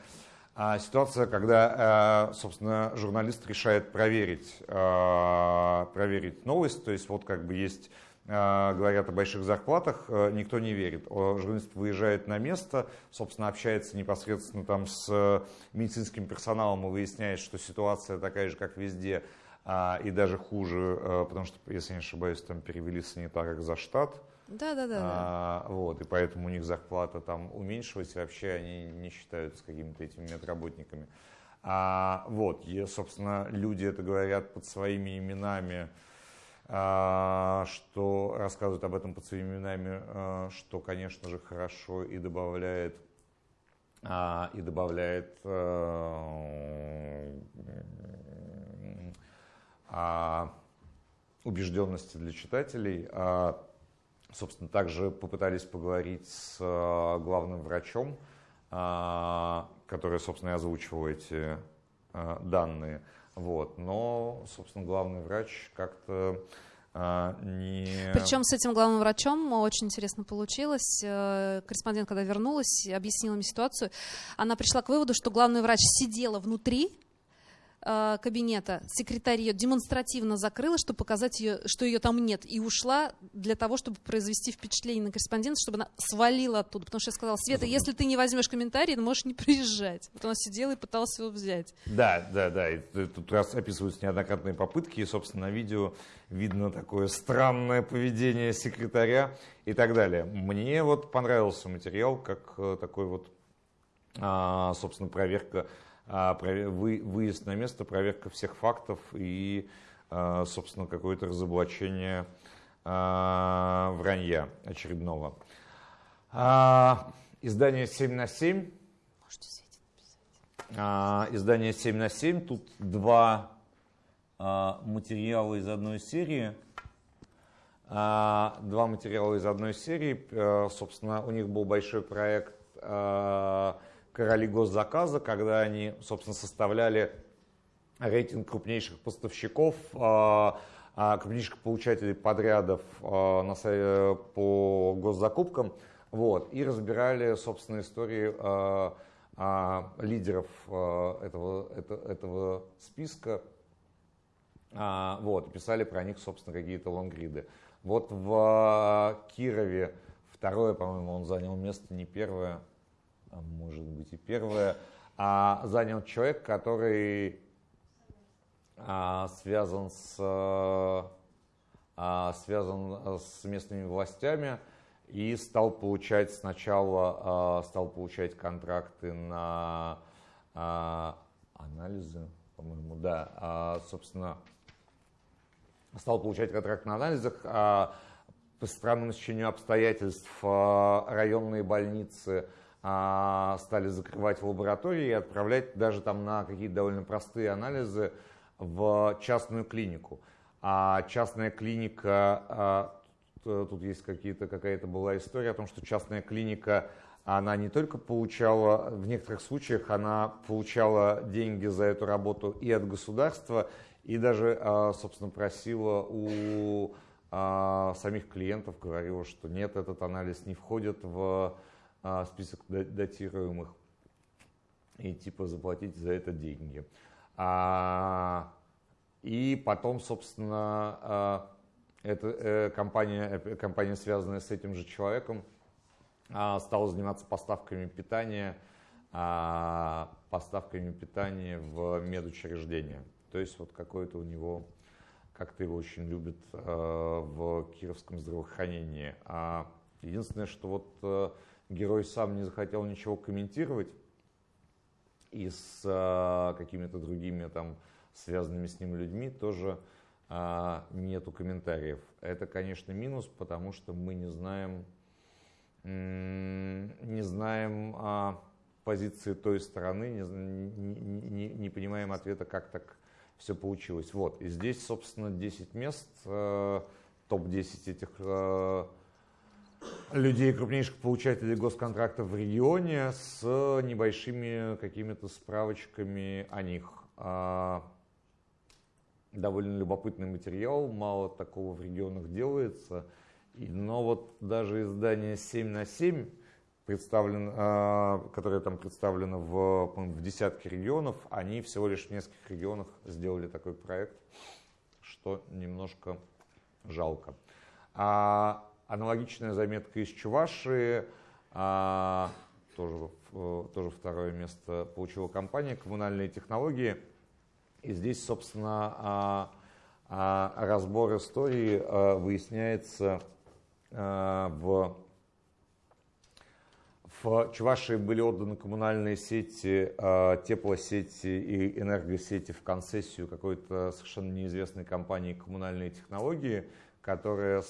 а, ситуация, когда, а, собственно, журналист решает проверить, а, проверить новость. То есть вот как бы есть а, говорят о больших зарплатах, а, никто не верит. Журналист выезжает на место, собственно, общается непосредственно там с медицинским персоналом и выясняет, что ситуация такая же, как везде, а, и даже хуже, а, потому что, если не ошибаюсь, там перевели санитарок за штат. Да, да, да. А, вот, и поэтому у них зарплата там уменьшилась, и вообще они не считаются какими-то этими медработниками. А, вот, и, собственно, люди это говорят под своими именами, а, что рассказывают об этом под своими именами, а, что, конечно же, хорошо и добавляет а, и добавляет а, а, убежденности для читателей. А, собственно, также попытались поговорить с а, главным врачом, который, собственно, и озвучивал эти данные. Вот. Но, собственно, главный врач как-то не... Причем с этим главным врачом очень интересно получилось. Э, корреспондент, когда вернулась, объяснила мне ситуацию. Она пришла к выводу, что главный врач сидела внутри Э, кабинета секретарь ее демонстративно закрыла, чтобы показать ее, что ее там нет, и ушла для того, чтобы произвести впечатление на корреспондента, чтобы она свалила оттуда. Потому что я сказала, Света, если ты не возьмешь комментарий, ты можешь не приезжать. Вот она сидела и пыталась его взять. Да, да, да. И тут раз описываются неоднократные попытки, и, собственно, на видео видно такое странное поведение секретаря и так далее. Мне вот понравился материал, как э, такой вот, а, собственно, проверка выезд на место, проверка всех фактов и, а, собственно, какое-то разоблачение а, вранья очередного. Издание 7 на 7. Издание 7 на 7. Тут два материала из одной серии. Два материала из одной серии. Собственно, у них был большой проект короли госзаказа, когда они, собственно, составляли рейтинг крупнейших поставщиков, а, а, крупнейших получателей подрядов а, по госзакупкам, вот, и разбирали, собственно, истории лидеров этого, этого списка, вот, писали про них, собственно, какие-то лонгриды. Вот в Кирове второе, по-моему, он занял место, не первое, может быть и первое, а занял человек, который а, связан с а, связан с местными властями и стал получать сначала а, стал получать контракты на а, анализы, по-моему, да, а, собственно, стал получать контракт на анализах. А, по странному стечению обстоятельств а, районные больницы а, стали закрывать в лаборатории и отправлять даже там на какие-то довольно простые анализы в частную клинику. А частная клиника, а, тут есть какие-то, какая-то была история о том, что частная клиника, она не только получала, в некоторых случаях она получала деньги за эту работу и от государства, и даже, а, собственно, просила у самих клиентов, говорила, что нет, этот анализ не входит в а, список датируемых и типа заплатить за это деньги. А, и потом, собственно, а, эта э, компания, э, компания, связанная с этим же человеком, а, стала заниматься поставками питания, а, поставками питания в медучреждения. То есть вот какое-то у него, как-то его очень любят а, в кировском здравоохранении. А единственное, что вот герой сам не захотел ничего комментировать, и с а, какими-то другими там связанными с ним людьми тоже а, нету комментариев. Это, конечно, минус, потому что мы не знаем, не знаем а, позиции той стороны, не, не, не, не понимаем ответа, как так все получилось. Вот, и здесь, собственно, 10 мест, а, топ-10 этих а, людей, крупнейших получателей госконтрактов в регионе с небольшими какими-то справочками о них. А, довольно любопытный материал, мало такого в регионах делается. Но вот даже издание 7 на 7, представлен, а, которое там представлено в, в десятке регионов, они всего лишь в нескольких регионах сделали такой проект, что немножко жалко. А Аналогичная заметка из Чувашии, а, тоже, тоже второе место получила компания «Коммунальные технологии». И здесь, собственно, а, а, разбор истории а, выясняется а, в в Чувашии были отданы коммунальные сети, э, теплосети и энергосети в концессию какой-то совершенно неизвестной компании коммунальные технологии, которая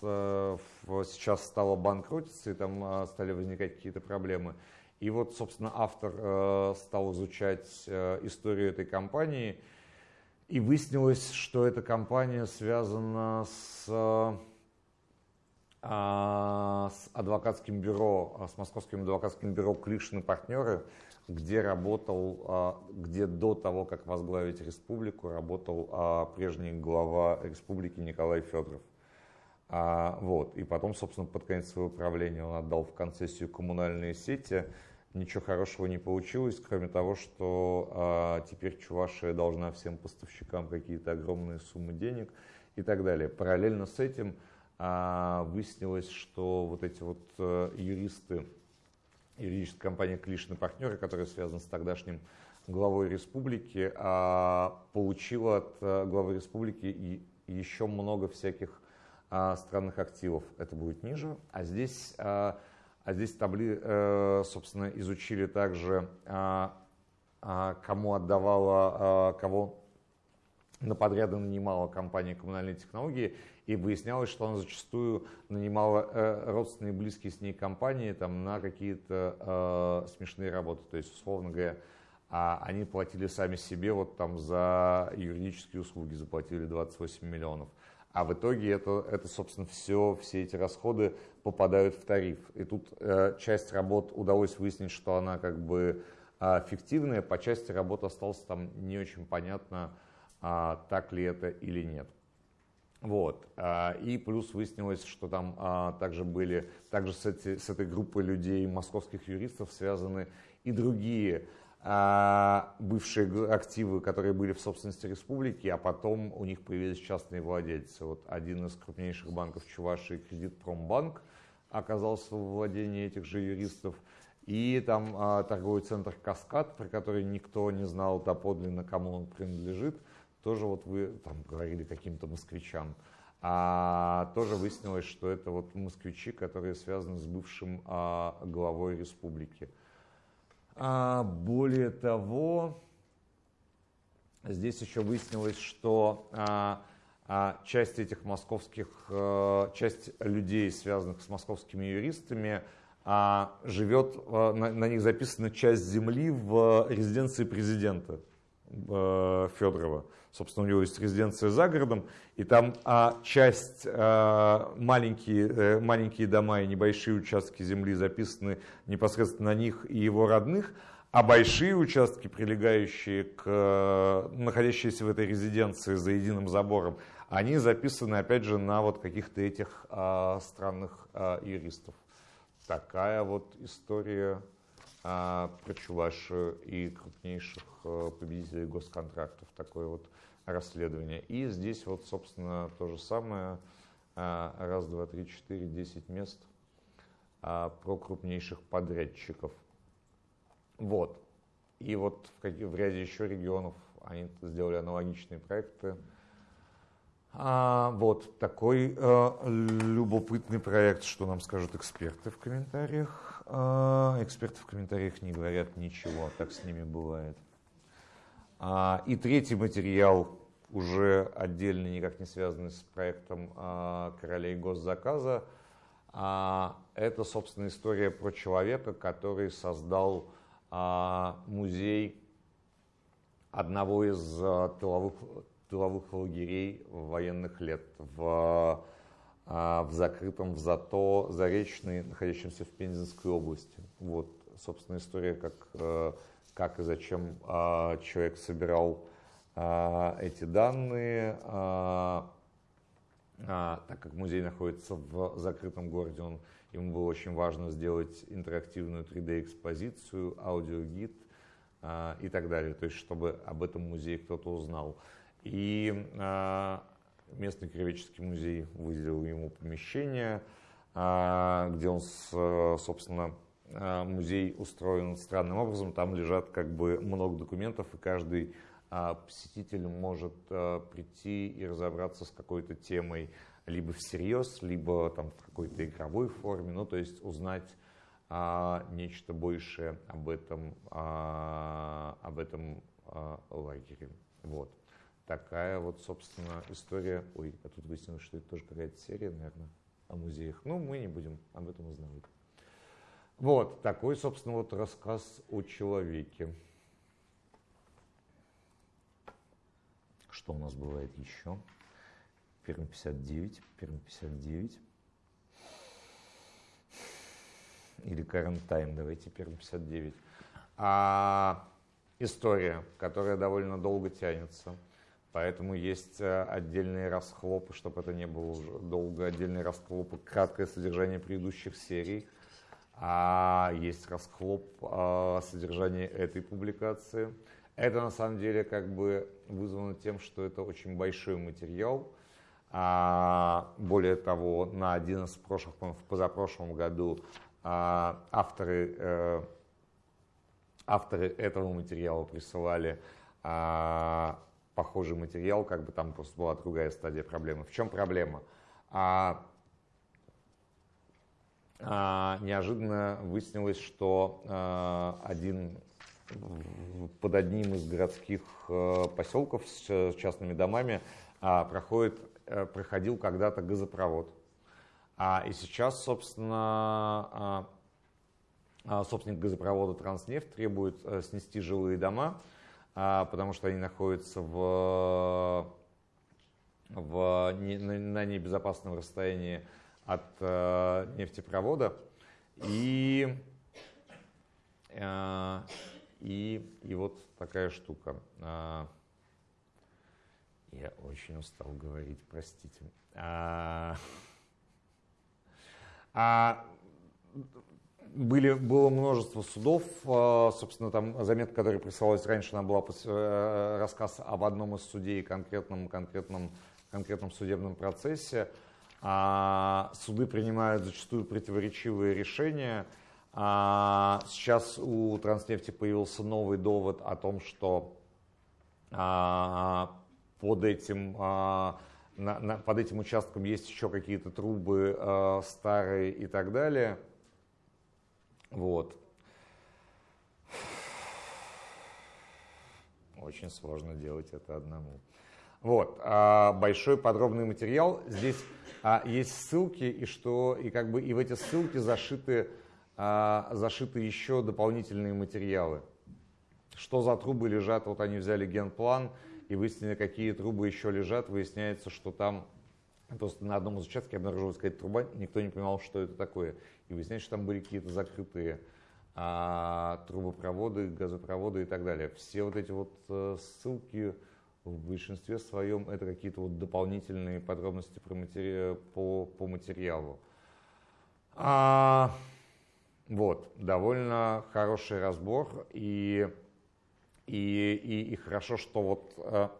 сейчас стало банкротиться, и там а, стали возникать какие-то проблемы. И вот, собственно, автор э, стал изучать э, историю этой компании, и выяснилось, что эта компания связана с, а, с адвокатским бюро, с московским адвокатским бюро Клишин партнеры, где работал, а, где до того, как возглавить республику, работал прежний глава республики Николай Федоров. А, вот. И потом, собственно, под конец своего правления он отдал в концессию коммунальные сети. Ничего хорошего не получилось, кроме того, что а, теперь Чувашия должна всем поставщикам какие-то огромные суммы денег и так далее. Параллельно с этим а, выяснилось, что вот эти вот а, юристы, юридическая компания Клишин партнеры, которая связана с тогдашним главой республики, а, получила от а, главы республики и еще много всяких а, странных активов это будет ниже. А здесь, а, а здесь табли, э, собственно, изучили также, а, кому отдавала, кого на подряды нанимала компания коммунальные технологии, и выяснялось, что она зачастую нанимала э, родственные близкие с ней компании там, на какие-то э, смешные работы. То есть, условно говоря, а они платили сами себе вот там за юридические услуги, заплатили 28 миллионов а в итоге это, это собственно, все, все эти расходы попадают в тариф. И тут э, часть работ удалось выяснить, что она как бы э, фиктивная, по части работы осталось там не очень понятно, э, так ли это или нет. Вот. И плюс выяснилось, что там а, также были, также с, эти, с этой группой людей, московских юристов, связаны и другие а, бывшие активы, которые были в собственности республики, а потом у них появились частные владельцы. Вот один из крупнейших банков Чувашии, Кредитпромбанк, оказался в владении этих же юристов. И там а, торговый центр «Каскад», про который никто не знал доподлинно, кому он принадлежит, тоже вот вы там говорили каким-то москвичам. А тоже выяснилось, что это вот москвичи, которые связаны с бывшим а, главой республики. А более того, здесь еще выяснилось, что а, а, часть этих московских, а, часть людей, связанных с московскими юристами, а, живет, а, на, на них записана часть земли в резиденции президента Федорова. Собственно, у него есть резиденция за городом, и там а, часть, а, маленькие, а, маленькие дома и небольшие участки земли записаны непосредственно на них и его родных, а большие участки, прилегающие к, находящиеся в этой резиденции за единым забором, они записаны, опять же, на вот каких-то этих а, странных а, юристов. Такая вот история про Чувашию и крупнейших а, победителей госконтрактов. Такое вот расследование. И здесь вот, собственно, то же самое. А, раз, два, три, четыре, десять мест а, про крупнейших подрядчиков. Вот. И вот в, в ряде еще регионов они сделали аналогичные проекты. А, вот такой а, любопытный проект, что нам скажут эксперты в комментариях. А, эксперты в комментариях не говорят ничего, так с ними бывает. А, и третий материал, уже отдельно, никак не связанный с проектом а, королей госзаказа, а, это, собственно, история про человека, который создал а, музей одного из а, тыловых, тыловых лагерей военных лет в, в закрытом в Зато Заречный, находящемся в Пензенской области. Вот, собственно, история, как, э, как и зачем человек собирал эти данные. Так как музей находится в закрытом городе, он Ему было очень важно сделать интерактивную 3D-экспозицию, аудиогид а, и так далее, то есть чтобы об этом музее кто-то узнал. И а, местный краеведческий музей выделил ему помещение, а, где он, собственно, а, музей устроен странным образом. Там лежат как бы много документов, и каждый а, посетитель может прийти и разобраться с какой-то темой либо всерьез, либо там в какой-то игровой форме, ну то есть узнать а, нечто большее об этом, а, об этом а, лагере. Вот. Такая вот, собственно, история. Ой, а тут выяснилось, что это тоже какая-то серия, наверное, о музеях. Ну, мы не будем об этом узнавать. Вот, такой, собственно, вот рассказ о человеке. Что у нас бывает еще? Перм 59, Перм 59. Или Current Time, давайте Перм 59. А, история, которая довольно долго тянется. Поэтому есть э, отдельные расхлопы, чтобы это не было уже долго, отдельные расхлопы, краткое содержание предыдущих серий. А есть расхлоп а, содержания этой публикации. Это на самом деле как бы вызвано тем, что это очень большой материал, а, более того, на один из прошлых, в позапрошлом году а, авторы, э, авторы этого материала присылали а, похожий материал, как бы там просто была другая стадия проблемы. В чем проблема? неожиданно выяснилось, что один под одним из городских э, поселков с частными домами проходит Э, проходил когда-то газопровод. А, и сейчас, собственно, а, а, собственник газопровода «Транснефть» требует а, снести жилые дома, а, потому что они находятся в, в, на, небезопасном расстоянии от а, нефтепровода. И, а, и, и вот такая штука. А, я очень устал говорить, простите. А, а, были, было множество судов, а, собственно, там заметка, которая присылалась раньше, она была э, рассказ об одном из судей, конкретном, конкретном, конкретном судебном процессе. А, суды принимают зачастую противоречивые решения. А, сейчас у Транснефти появился новый довод о том, что под этим, под этим участком есть еще какие-то трубы старые и так далее. Вот. Очень сложно делать это одному. Вот, а, большой подробный материал. Здесь а, есть ссылки, и что, и как бы и в эти ссылки зашиты а, зашиты еще дополнительные материалы. Что за трубы лежат, вот они взяли генплан и выяснили, какие трубы еще лежат. Выясняется, что там просто на одном из участков обнаружилась какая-то труба, никто не понимал, что это такое. И выясняется, что там были какие-то закрытые а, трубопроводы, газопроводы и так далее. Все вот эти вот э, ссылки в большинстве своем это какие-то вот дополнительные подробности про матери... по, по материалу. А, вот, довольно хороший разбор, и, и, и, и хорошо, что вот а,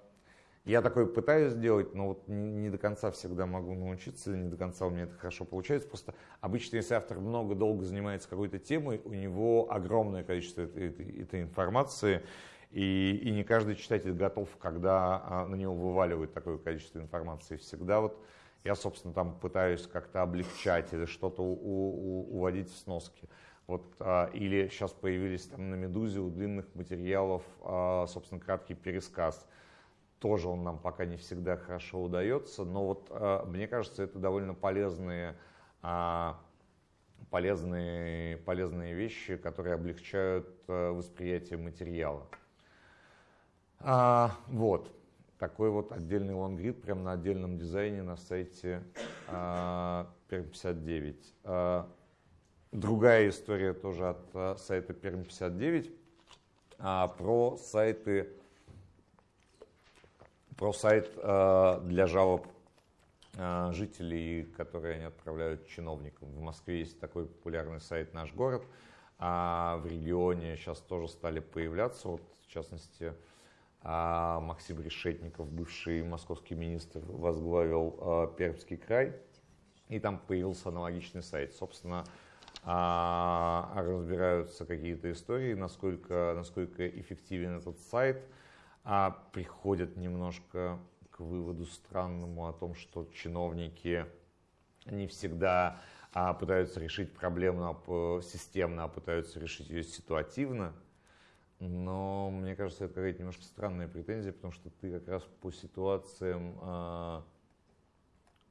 я такой пытаюсь сделать, но вот не, до конца всегда могу научиться, не до конца у меня это хорошо получается. Просто обычно, если автор много долго занимается какой-то темой, у него огромное количество этой, этой, этой информации, и, и не каждый читатель готов, когда а, на него вываливают такое количество информации. Всегда вот я, собственно, там пытаюсь как-то облегчать или что-то уводить в сноски. Вот, а, или сейчас появились там на «Медузе» у длинных материалов, а, собственно, краткий пересказ. Тоже он нам пока не всегда хорошо удается, но вот а, мне кажется, это довольно полезные, а, полезные, полезные вещи, которые облегчают а, восприятие материала. А, вот, такой вот отдельный лонгрид прямо на отдельном дизайне на сайте а, Перм59. А, другая история тоже от а, сайта Перм59 а, про сайты про сайт а, для жалоб а, жителей, которые они отправляют чиновникам. В Москве есть такой популярный сайт «Наш город», а в регионе сейчас тоже стали появляться, вот в частности, а Максим Решетников, бывший московский министр, возглавил Пермский край, и там появился аналогичный сайт. Собственно, разбираются какие-то истории, насколько, насколько эффективен этот сайт, а приходят немножко к выводу странному о том, что чиновники не всегда а, пытаются решить проблему а, системно, а пытаются решить ее ситуативно. Но мне кажется, это какая-то немножко странная претензия, потому что ты как раз по ситуациям, а,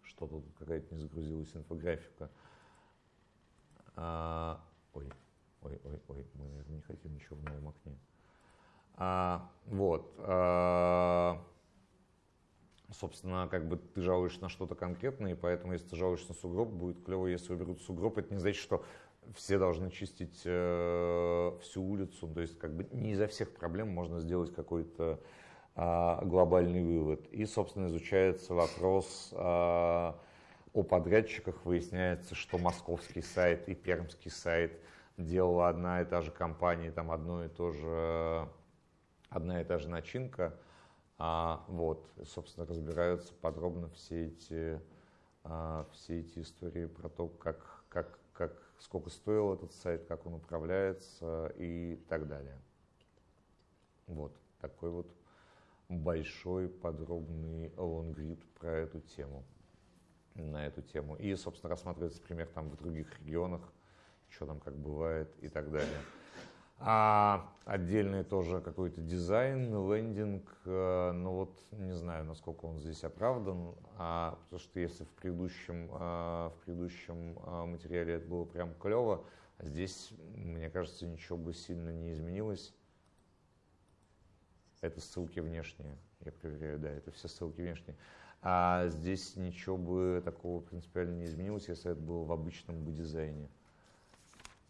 что тут какая-то не загрузилась инфографика. А, ой, ой, ой, ой, мы, наверное, не хотим ничего в новом окне. А, вот. А, собственно, как бы ты жалуешься на что-то конкретное, и поэтому, если ты жалуешься на сугроб, будет клево, если уберут сугроб. Это не значит, что все должны чистить э, всю улицу. То есть как бы не изо всех проблем можно сделать какой-то э, глобальный вывод. И, собственно, изучается вопрос э, о подрядчиках. Выясняется, что московский сайт и пермский сайт делала одна и та же компания, там одно и то же, одна и та же начинка. А, вот, собственно, разбираются подробно все эти, а, все эти истории про то, как, как, как сколько стоил этот сайт, как он управляется и так далее. Вот такой вот большой подробный лонгрид про эту тему, на эту тему. И, собственно, рассматривается пример там в других регионах, что там как бывает и так далее. А отдельный тоже какой-то дизайн, лендинг, э, ну вот не знаю, насколько он здесь оправдан, а, потому что если в предыдущем, э, в предыдущем э, материале это было прям клево, а здесь, мне кажется, ничего бы сильно не изменилось. Это ссылки внешние, я проверяю, да, это все ссылки внешние. А здесь ничего бы такого принципиально не изменилось, если это было в обычном бы дизайне.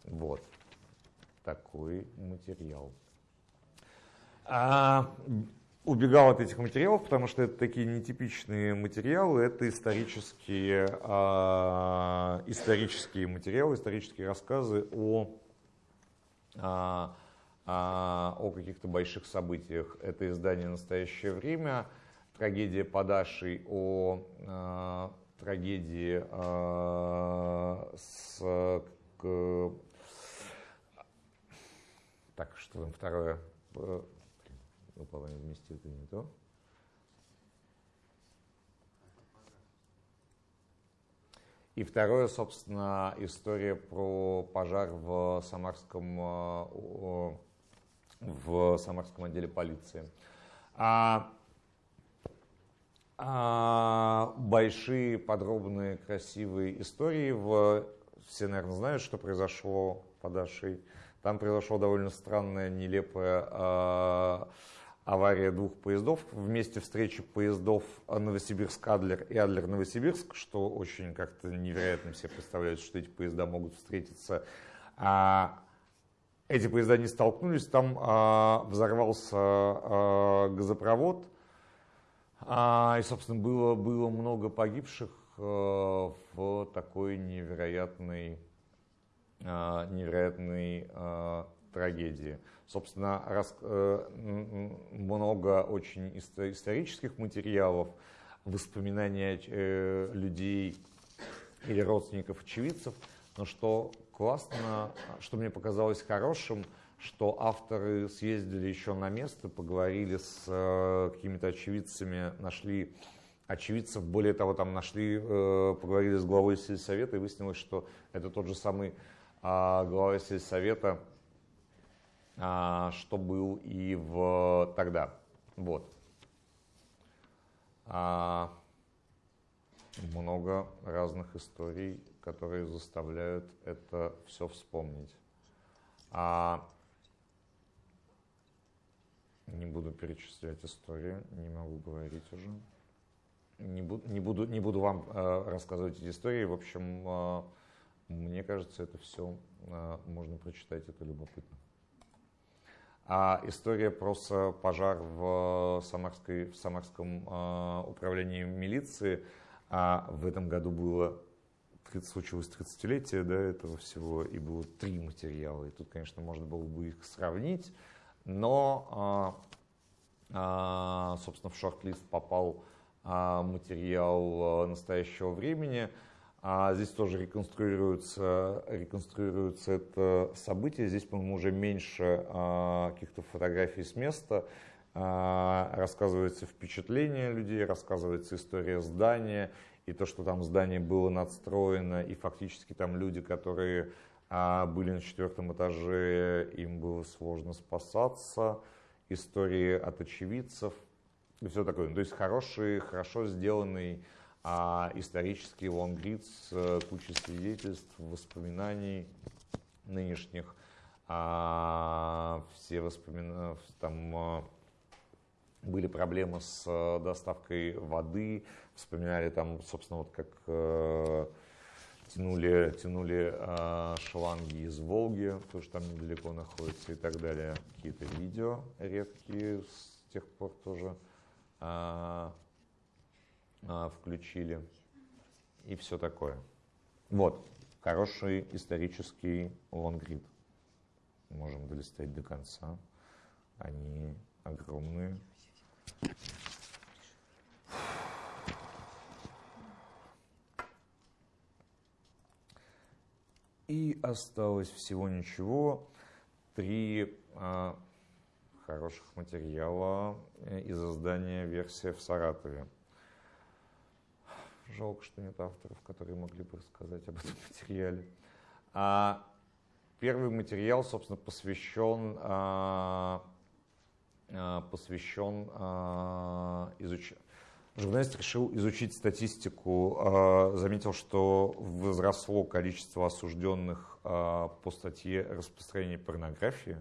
Вот такой материал. А, убегал от этих материалов, потому что это такие нетипичные материалы, это исторические, а, исторические материалы, исторические рассказы о, а, а, о каких-то больших событиях. Это издание «Настоящее время», трагедия Падашей о а, трагедии а, с к, так, что там второе? Упало, не вместил, это не то. И второе, собственно, история про пожар в Самарском, э, в Самарском отделе полиции. А, а, большие, подробные, красивые истории. В, все, наверное, знают, что произошло под Ашей. Там произошла довольно странная, нелепая э, авария двух поездов. Вместе встречи поездов Новосибирск-Адлер и Адлер-Новосибирск, что очень как-то невероятно все представляют, что эти поезда могут встретиться. А, эти поезда не столкнулись, там а, взорвался а, газопровод, а, и, собственно, было, было много погибших а, в такой невероятной невероятной а, трагедии. Собственно, раз, э, много очень исторических материалов, воспоминания э, людей или родственников очевидцев, но что классно, что мне показалось хорошим, что авторы съездили еще на место, поговорили с э, какими-то очевидцами, нашли очевидцев, более того, там нашли, поговорили с главой сельсовета и выяснилось, что это тот же самый а, глава сельсовета, а, что был и в тогда. Вот. А, много разных историй, которые заставляют это все вспомнить. А, не буду перечислять истории, не могу говорить уже. Не буду, не буду, не буду вам э, рассказывать эти истории. В общем, э, мне кажется, это все а, можно прочитать, это любопытно. А история про пожар в, Самарской, в Самарском э, управлении милиции а в этом году было 30, случилось 30-летие да, этого всего, и было три материала. И тут, конечно, можно было бы их сравнить, но, э, э, собственно, в шорт-лист попал э, материал настоящего времени – а здесь тоже реконструируется, реконструируется это событие. Здесь, по-моему, уже меньше а, каких-то фотографий с места. А, рассказывается впечатление людей, рассказывается история здания и то, что там здание было надстроено, и фактически там люди, которые а, были на четвертом этаже, им было сложно спасаться, истории от очевидцев и все такое. То есть хороший, хорошо сделанный а исторический лонгрид с э, свидетельств, воспоминаний нынешних, а, все воспоминания, там а, были проблемы с э, доставкой воды, вспоминали там, собственно, вот как э, тянули, тянули э, шланги из Волги, потому что там недалеко находится и так далее. Какие-то видео редкие с тех пор тоже. А, включили и все такое. Вот, хороший исторический лонгрид. Можем долистать до конца. Они огромные. И осталось всего ничего. Три а, хороших материала э, из издания «Версия в Саратове». Жалко, что нет авторов, которые могли бы рассказать об этом материале. А первый материал, собственно, посвящен, а, а, посвящен а, изучению. Журналист решил изучить статистику, а, заметил, что возросло количество осужденных а, по статье распространения порнографии.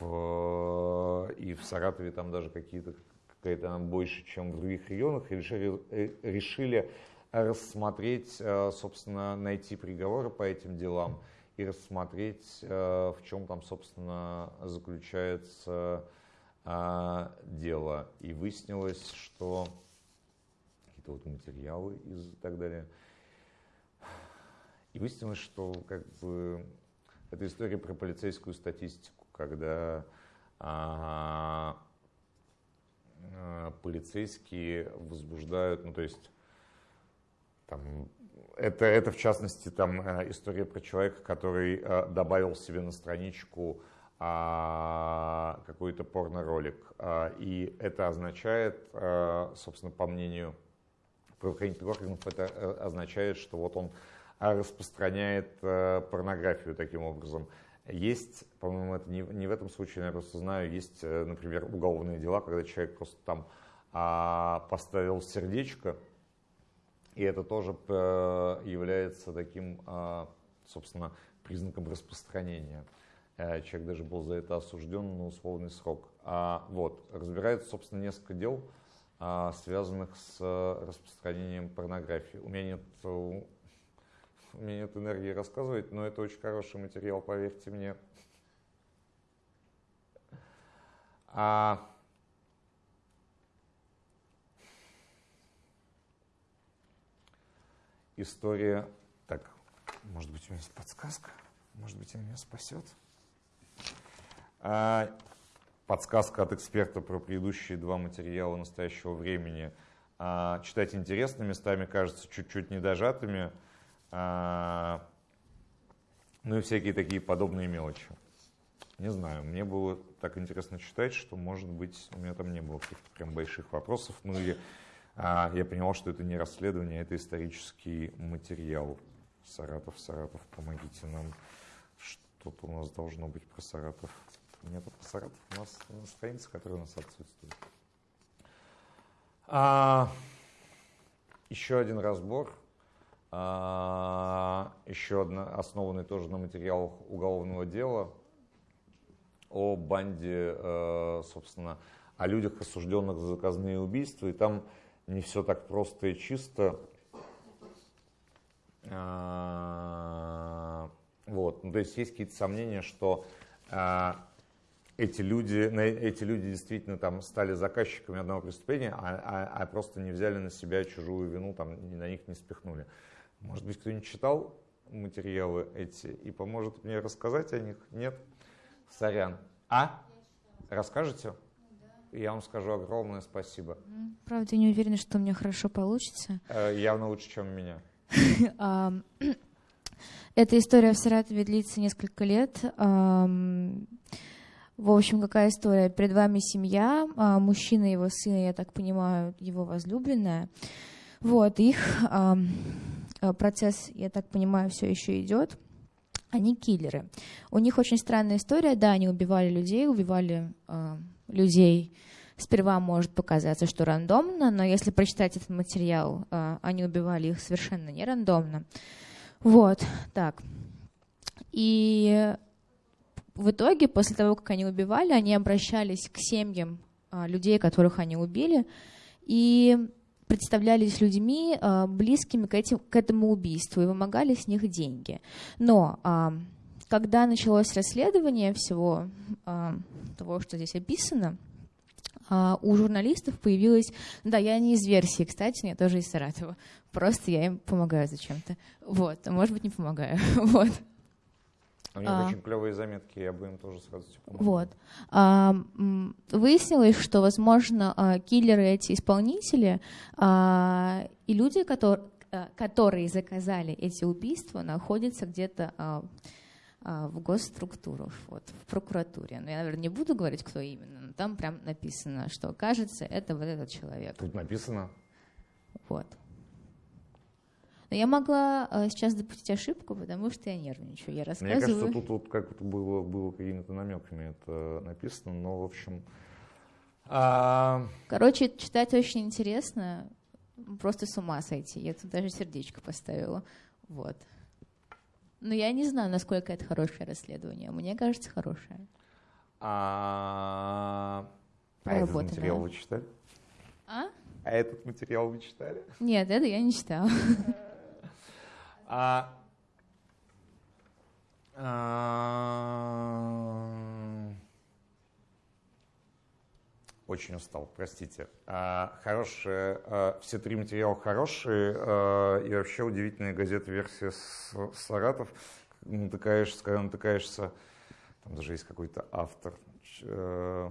И в Саратове там даже какие-то какая-то больше, чем в других регионах, и решили, э, решили рассмотреть, э, собственно, найти приговоры по этим делам и рассмотреть, э, в чем там, собственно, заключается дело. И выяснилось, что какие-то вот материалы и так далее. И выяснилось, что как бы это история про полицейскую статистику, когда а, полицейские возбуждают, ну то есть там, это, это в частности там э, история про человека, который э, добавил себе на страничку а, какой-то порно-ролик. А, и это означает, собственно, по мнению правоохранительных органов, это означает, что вот он распространяет порнографию таким образом. Есть, по-моему, это не, не в этом случае, я просто знаю, есть, э, например, уголовные дела, когда человек просто там а, поставил сердечко, и это тоже э, является таким а, собственно, признаком распространения. Э, человек даже был за это осужден на условный срок. А, вот, разбирается, собственно, несколько дел, а, связанных с распространением порнографии. У меня нет у нет энергии рассказывать, но это очень хороший материал, поверьте мне. А история... Так, может быть, у меня есть подсказка? Может быть, она меня спасет? А, подсказка от эксперта про предыдущие два материала настоящего времени. А, читать интересно, местами кажется чуть-чуть недожатыми. А, ну и всякие такие подобные мелочи. Не знаю, мне было так интересно читать, что, может быть, у меня там не было каких-то прям больших вопросов. Ну и а, я понимал, что это не расследование, это исторический материал. Саратов, Саратов, помогите нам. Что-то у нас должно быть про Саратов. Нет про Саратов, у нас на странице, которая у нас отсутствует. А, еще один разбор а, еще одна, основанный тоже на материалах уголовного дела о банде, э, собственно, о людях, осужденных за заказные убийства. И там не все так просто и чисто. А, вот. Ну, то есть есть какие-то сомнения, что а, эти люди, эти люди действительно там стали заказчиками одного преступления, а, а, а просто не взяли на себя чужую вину, там, на них не спихнули. Может быть, кто-нибудь читал материалы эти и поможет мне рассказать о них? Нет? Сорян. А? Расскажете? Я вам скажу огромное спасибо. Правда, не уверена, что у меня хорошо получится. Э, явно лучше, чем у меня. Эта история в Саратове длится несколько лет. В общем, какая история? Перед вами семья, а, мужчина его сын, я так понимаю, его возлюбленная. Вот, их процесс, я так понимаю, все еще идет. Они киллеры. У них очень странная история. Да, они убивали людей, убивали э, людей. Сперва может показаться, что рандомно, но если прочитать этот материал, э, они убивали их совершенно не рандомно. Вот, так. И в итоге, после того, как они убивали, они обращались к семьям э, людей, которых они убили, и представлялись людьми, а, близкими к, этим, к этому убийству, и вымогали с них деньги. Но а, когда началось расследование всего а, того, что здесь описано, у журналистов появилась... Да, я не из версии, кстати, я тоже из Саратова. Просто я им помогаю зачем-то. Вот, может быть, не помогаю. вот. У них а, очень клевые заметки, я бы им тоже сразу помогу. Вот. А, выяснилось, что, возможно, а, киллеры эти исполнители а, и люди, которые, а, которые заказали эти убийства, находятся где-то а, а, в госструктурах, вот, в прокуратуре. Но я, наверное, не буду говорить, кто именно, но там прям написано, что, кажется, это вот этот человек. Тут написано? Вот. Но я могла э, сейчас допустить ошибку, потому что я нервничаю. Я рассказываю. Мне кажется, тут вот как то было, было какими-то намеками это написано, но, в общем... А... Короче, читать очень интересно. Просто с ума сойти. Я тут даже сердечко поставила. Вот. Но я не знаю, насколько это хорошее расследование. Мне кажется, хорошее. А, а этот материал вы читали? А? А этот материал вы читали? Нет, это я не читала. А, а, очень устал, простите. А, хорошие, а, все три материала хорошие, а, и вообще удивительная газета версия с, Саратов. Натыкаешься, когда натыкаешься, там даже есть какой-то автор. Э,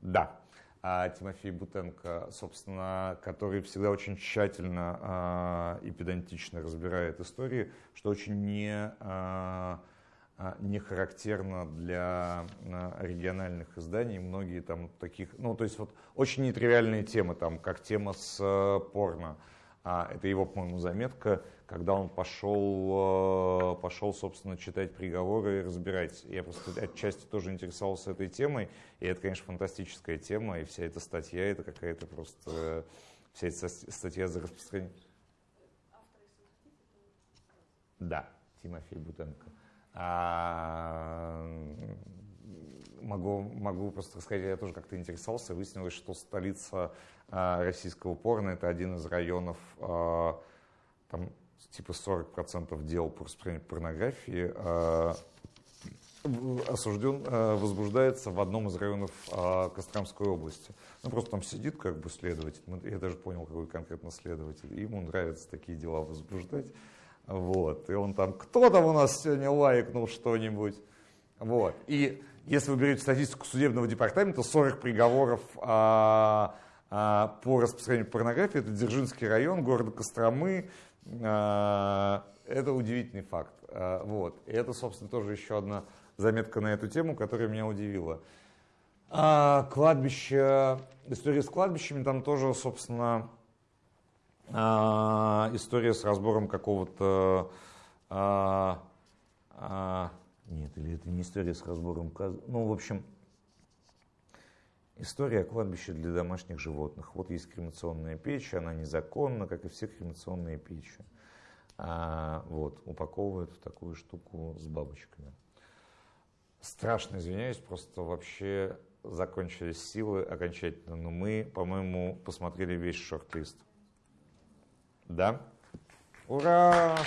да, а Тимофей Бутенко, собственно, который всегда очень тщательно а, и педантично разбирает истории, что очень не, а, не характерно для региональных изданий. Многие там таких, ну то есть вот очень нетривиальные темы, там, как тема с порно. Это его, по-моему, заметка когда он пошел, э, пошел, собственно, читать приговоры и разбирать. Я просто отчасти тоже интересовался этой темой, и это, конечно, фантастическая тема, и вся эта статья, это какая-то просто, вся эта статья за распространение. Да, Тимофей Бутенко. А, могу, могу просто сказать, я тоже как-то интересовался, выяснилось, что столица а, российского порно это один из районов, а, там типа 40% дел по распространению порнографии а, осужден, возбуждается в одном из районов Костромской области. Ну, просто там сидит как бы следователь, я даже понял, какой конкретно следователь, ему нравятся такие дела возбуждать. Вот. И он там, кто там у нас сегодня лайкнул что-нибудь? Вот. И если вы берете статистику судебного департамента, 40 приговоров а, а, по распространению порнографии, это Дзержинский район, города Костромы. А, это удивительный факт. А, вот. И это, собственно, тоже еще одна заметка на эту тему, которая меня удивила. А, кладбище, история с кладбищами, там тоже, собственно, а, история с разбором какого-то... А, а, нет, или это не история с разбором... Ну, в общем, история о кладбище для домашних животных. Вот есть кремационная печь, она незаконна, как и все кремационные печи. А, вот, упаковывают в такую штуку с бабочками. Страшно извиняюсь, просто вообще закончились силы окончательно. Но мы, по-моему, посмотрели весь шорт-лист. Да? Ура!